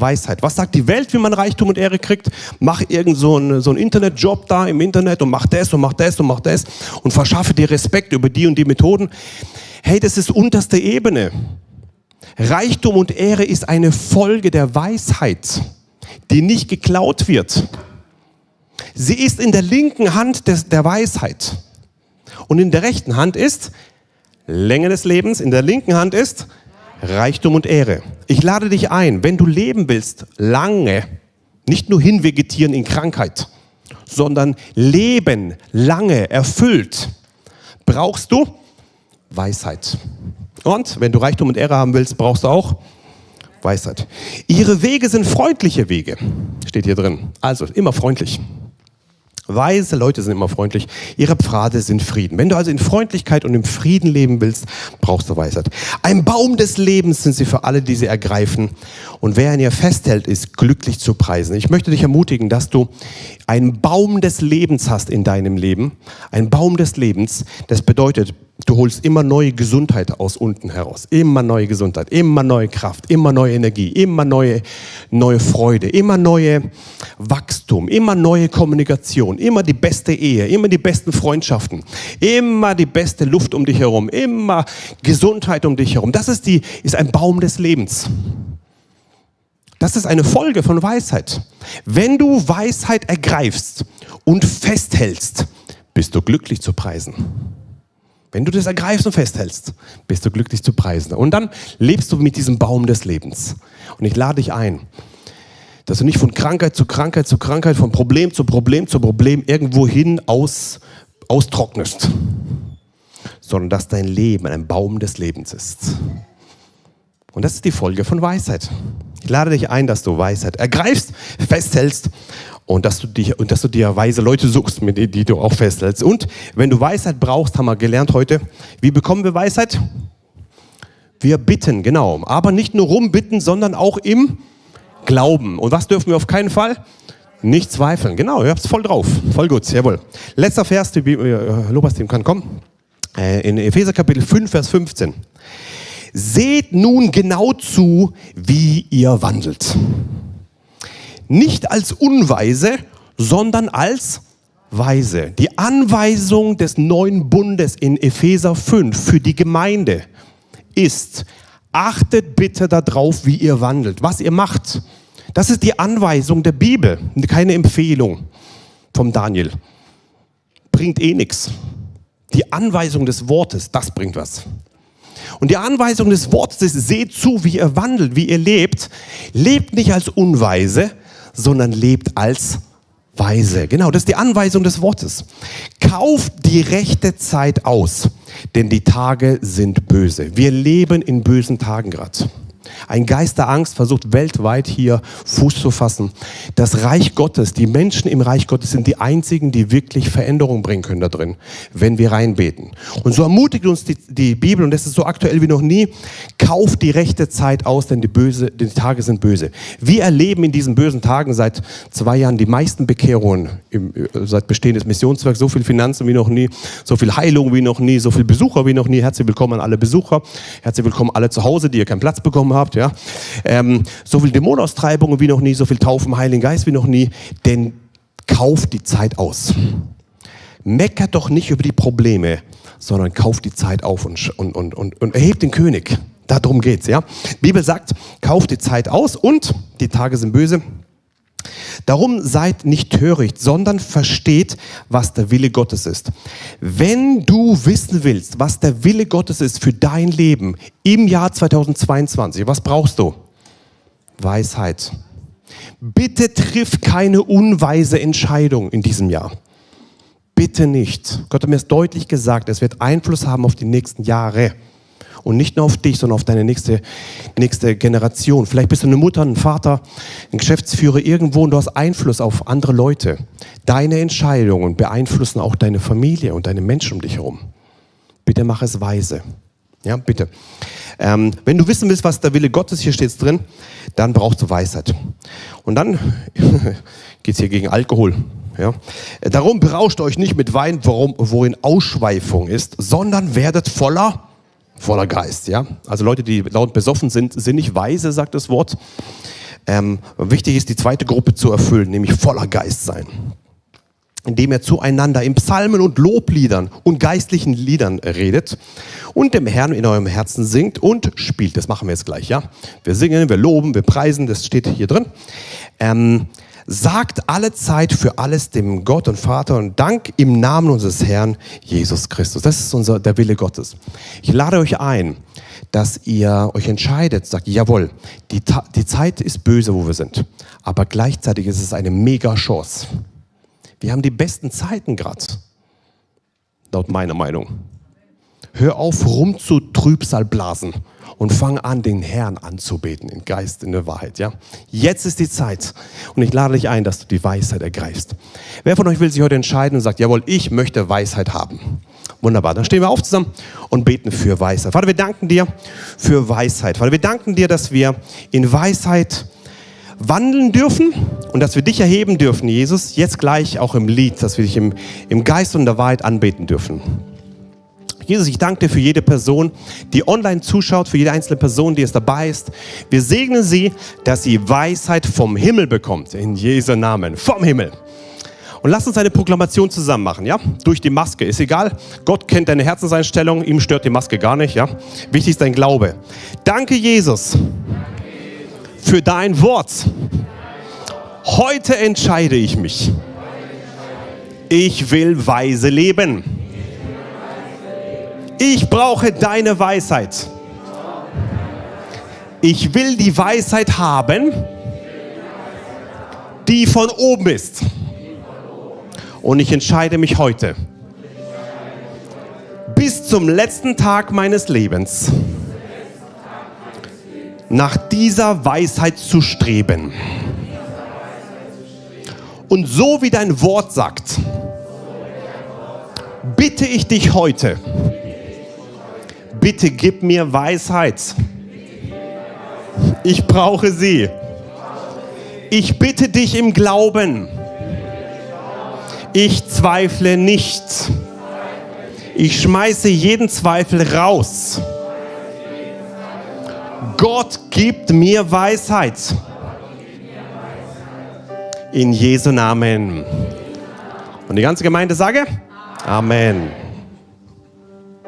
Weisheit. Was sagt die Welt, wie man Reichtum und Ehre kriegt? Mach irgend so einen, so einen Internetjob da im Internet und mach das und mach das und mach das und verschaffe dir Respekt über die und die Methoden. Hey, das ist unterste Ebene. Reichtum und Ehre ist eine Folge der Weisheit, die nicht geklaut wird. Sie ist in der linken Hand des, der Weisheit. Und in der rechten Hand ist Länge des Lebens, in der linken Hand ist Reichtum und Ehre. Ich lade dich ein, wenn du leben willst, lange, nicht nur hinvegetieren in Krankheit, sondern leben lange, erfüllt, brauchst du Weisheit. Und wenn du Reichtum und Ehre haben willst, brauchst du auch Weisheit. Ihre Wege sind freundliche Wege, steht hier drin. Also immer freundlich. Weise Leute sind immer freundlich. Ihre Pfade sind Frieden. Wenn du also in Freundlichkeit und im Frieden leben willst, brauchst du Weisheit. Ein Baum des Lebens sind sie für alle, die sie ergreifen. Und wer an ihr festhält, ist glücklich zu preisen. Ich möchte dich ermutigen, dass du einen Baum des Lebens hast in deinem Leben. Ein Baum des Lebens, das bedeutet, du holst immer neue Gesundheit aus unten heraus. Immer neue Gesundheit, immer neue Kraft, immer neue Energie, immer neue, neue Freude, immer neue Wachstum, immer neue Kommunikation, immer die beste Ehe, immer die besten Freundschaften, immer die beste Luft um dich herum, immer Gesundheit um dich herum. Das ist, die, ist ein Baum des Lebens. Das ist eine Folge von Weisheit. Wenn du Weisheit ergreifst und festhältst, bist du glücklich zu preisen. Wenn du das ergreifst und festhältst, bist du glücklich zu preisen. Und dann lebst du mit diesem Baum des Lebens. Und ich lade dich ein, dass du nicht von Krankheit zu Krankheit zu Krankheit, von Problem zu Problem zu Problem irgendwo hin aus, austrocknest, sondern dass dein Leben ein Baum des Lebens ist. Und das ist die Folge von Weisheit. Ich lade dich ein, dass du Weisheit ergreifst, festhältst und dass du, dich, und dass du dir weise Leute suchst, mit denen die du auch festhältst. Und wenn du Weisheit brauchst, haben wir gelernt heute, wie bekommen wir Weisheit? Wir bitten, genau. Aber nicht nur rumbitten, sondern auch im Glauben. Und was dürfen wir auf keinen Fall? Nicht zweifeln. Genau, ihr habt es voll drauf. Voll gut, jawohl. Letzter Vers, die äh, Lobas-Team kann kommen. Äh, in Epheser Kapitel 5, Vers 15. Seht nun genau zu, wie ihr wandelt nicht als Unweise, sondern als Weise. Die Anweisung des neuen Bundes in Epheser 5 für die Gemeinde ist, achtet bitte darauf, wie ihr wandelt, was ihr macht. Das ist die Anweisung der Bibel, keine Empfehlung vom Daniel. Bringt eh nichts. Die Anweisung des Wortes, das bringt was. Und die Anweisung des Wortes ist, seht zu, wie ihr wandelt, wie ihr lebt. Lebt nicht als Unweise, sondern lebt als Weise. Genau, das ist die Anweisung des Wortes. Kauft die rechte Zeit aus, denn die Tage sind böse. Wir leben in bösen Tagen gerade. Ein Geist der Angst versucht weltweit hier Fuß zu fassen. Das Reich Gottes, die Menschen im Reich Gottes sind die einzigen, die wirklich Veränderung bringen können da drin, wenn wir reinbeten. Und so ermutigt uns die, die Bibel, und das ist so aktuell wie noch nie, kauft die rechte Zeit aus, denn die, böse, die Tage sind böse. Wir erleben in diesen bösen Tagen seit zwei Jahren die meisten Bekehrungen im, seit Bestehen des Missionswerks, so viel Finanzen wie noch nie, so viel Heilung wie noch nie, so viel Besucher wie noch nie. Herzlich willkommen an alle Besucher, herzlich willkommen alle zu Hause, die ihr keinen Platz bekommen habt ja. Ähm, so viel Dämonenaustreibungen wie noch nie, so viel Taufen, Heiligen Geist wie noch nie, denn kauft die Zeit aus. Meckert doch nicht über die Probleme, sondern kauft die Zeit auf und, und, und, und, und erhebt den König. Darum geht's, ja. Die Bibel sagt, kauft die Zeit aus und die Tage sind böse. Darum seid nicht töricht, sondern versteht, was der Wille Gottes ist. Wenn du wissen willst, was der Wille Gottes ist für dein Leben im Jahr 2022, was brauchst du? Weisheit. Bitte triff keine unweise Entscheidung in diesem Jahr. Bitte nicht. Gott hat mir es deutlich gesagt, es wird Einfluss haben auf die nächsten Jahre. Und nicht nur auf dich, sondern auf deine nächste, nächste Generation. Vielleicht bist du eine Mutter, ein Vater, ein Geschäftsführer irgendwo und du hast Einfluss auf andere Leute. Deine Entscheidungen beeinflussen auch deine Familie und deine Menschen um dich herum. Bitte mach es weise. Ja, bitte. Ähm, wenn du wissen willst, was der Wille Gottes, hier steht drin, dann brauchst du Weisheit. Und dann (laughs) geht es hier gegen Alkohol. Ja? Darum berauscht euch nicht mit Wein, worum, worin Ausschweifung ist, sondern werdet voller voller Geist, ja. Also Leute, die laut besoffen sind, sind nicht weise, sagt das Wort. Ähm, wichtig ist, die zweite Gruppe zu erfüllen, nämlich voller Geist sein. Indem er zueinander in Psalmen und Lobliedern und geistlichen Liedern redet und dem Herrn in eurem Herzen singt und spielt. Das machen wir jetzt gleich, ja. Wir singen, wir loben, wir preisen, das steht hier drin. Ähm, sagt alle Zeit für alles dem Gott und Vater und Dank im Namen unseres Herrn Jesus Christus. Das ist unser, der Wille Gottes. Ich lade euch ein, dass ihr euch entscheidet, sagt, jawohl, die, die Zeit ist böse, wo wir sind, aber gleichzeitig ist es eine mega Chance. Wir haben die besten Zeiten gerade, laut meiner Meinung. Hör auf, rum zu Trübsal blasen und fang an, den Herrn anzubeten, in Geist, in der Wahrheit. Ja? Jetzt ist die Zeit und ich lade dich ein, dass du die Weisheit ergreifst. Wer von euch will sich heute entscheiden und sagt, jawohl, ich möchte Weisheit haben? Wunderbar, dann stehen wir auf zusammen und beten für Weisheit. Vater, wir danken dir für Weisheit. Vater, wir danken dir, dass wir in Weisheit wandeln dürfen und dass wir dich erheben dürfen, Jesus, jetzt gleich auch im Lied, dass wir dich im, im Geist und der Wahrheit anbeten dürfen. Jesus, ich danke dir für jede Person, die online zuschaut, für jede einzelne Person, die es dabei ist. Wir segnen sie, dass sie Weisheit vom Himmel bekommt. In Jesu Namen. Vom Himmel. Und lass uns eine Proklamation zusammen machen, ja? Durch die Maske. Ist egal. Gott kennt deine Herzenseinstellung. Ihm stört die Maske gar nicht, ja? Wichtig ist dein Glaube. Danke, Jesus, für dein Wort. Heute entscheide ich mich. Ich will weise leben. Ich brauche deine Weisheit. Ich will die Weisheit haben, die von oben ist. Und ich entscheide mich heute, bis zum letzten Tag meines Lebens, nach dieser Weisheit zu streben. Und so wie dein Wort sagt, bitte ich dich heute, bitte gib mir Weisheit. Ich brauche sie. Ich bitte dich im Glauben. Ich zweifle nicht. Ich schmeiße jeden Zweifel raus. Gott gibt mir Weisheit. In Jesu Namen. Und die ganze Gemeinde sage? Amen.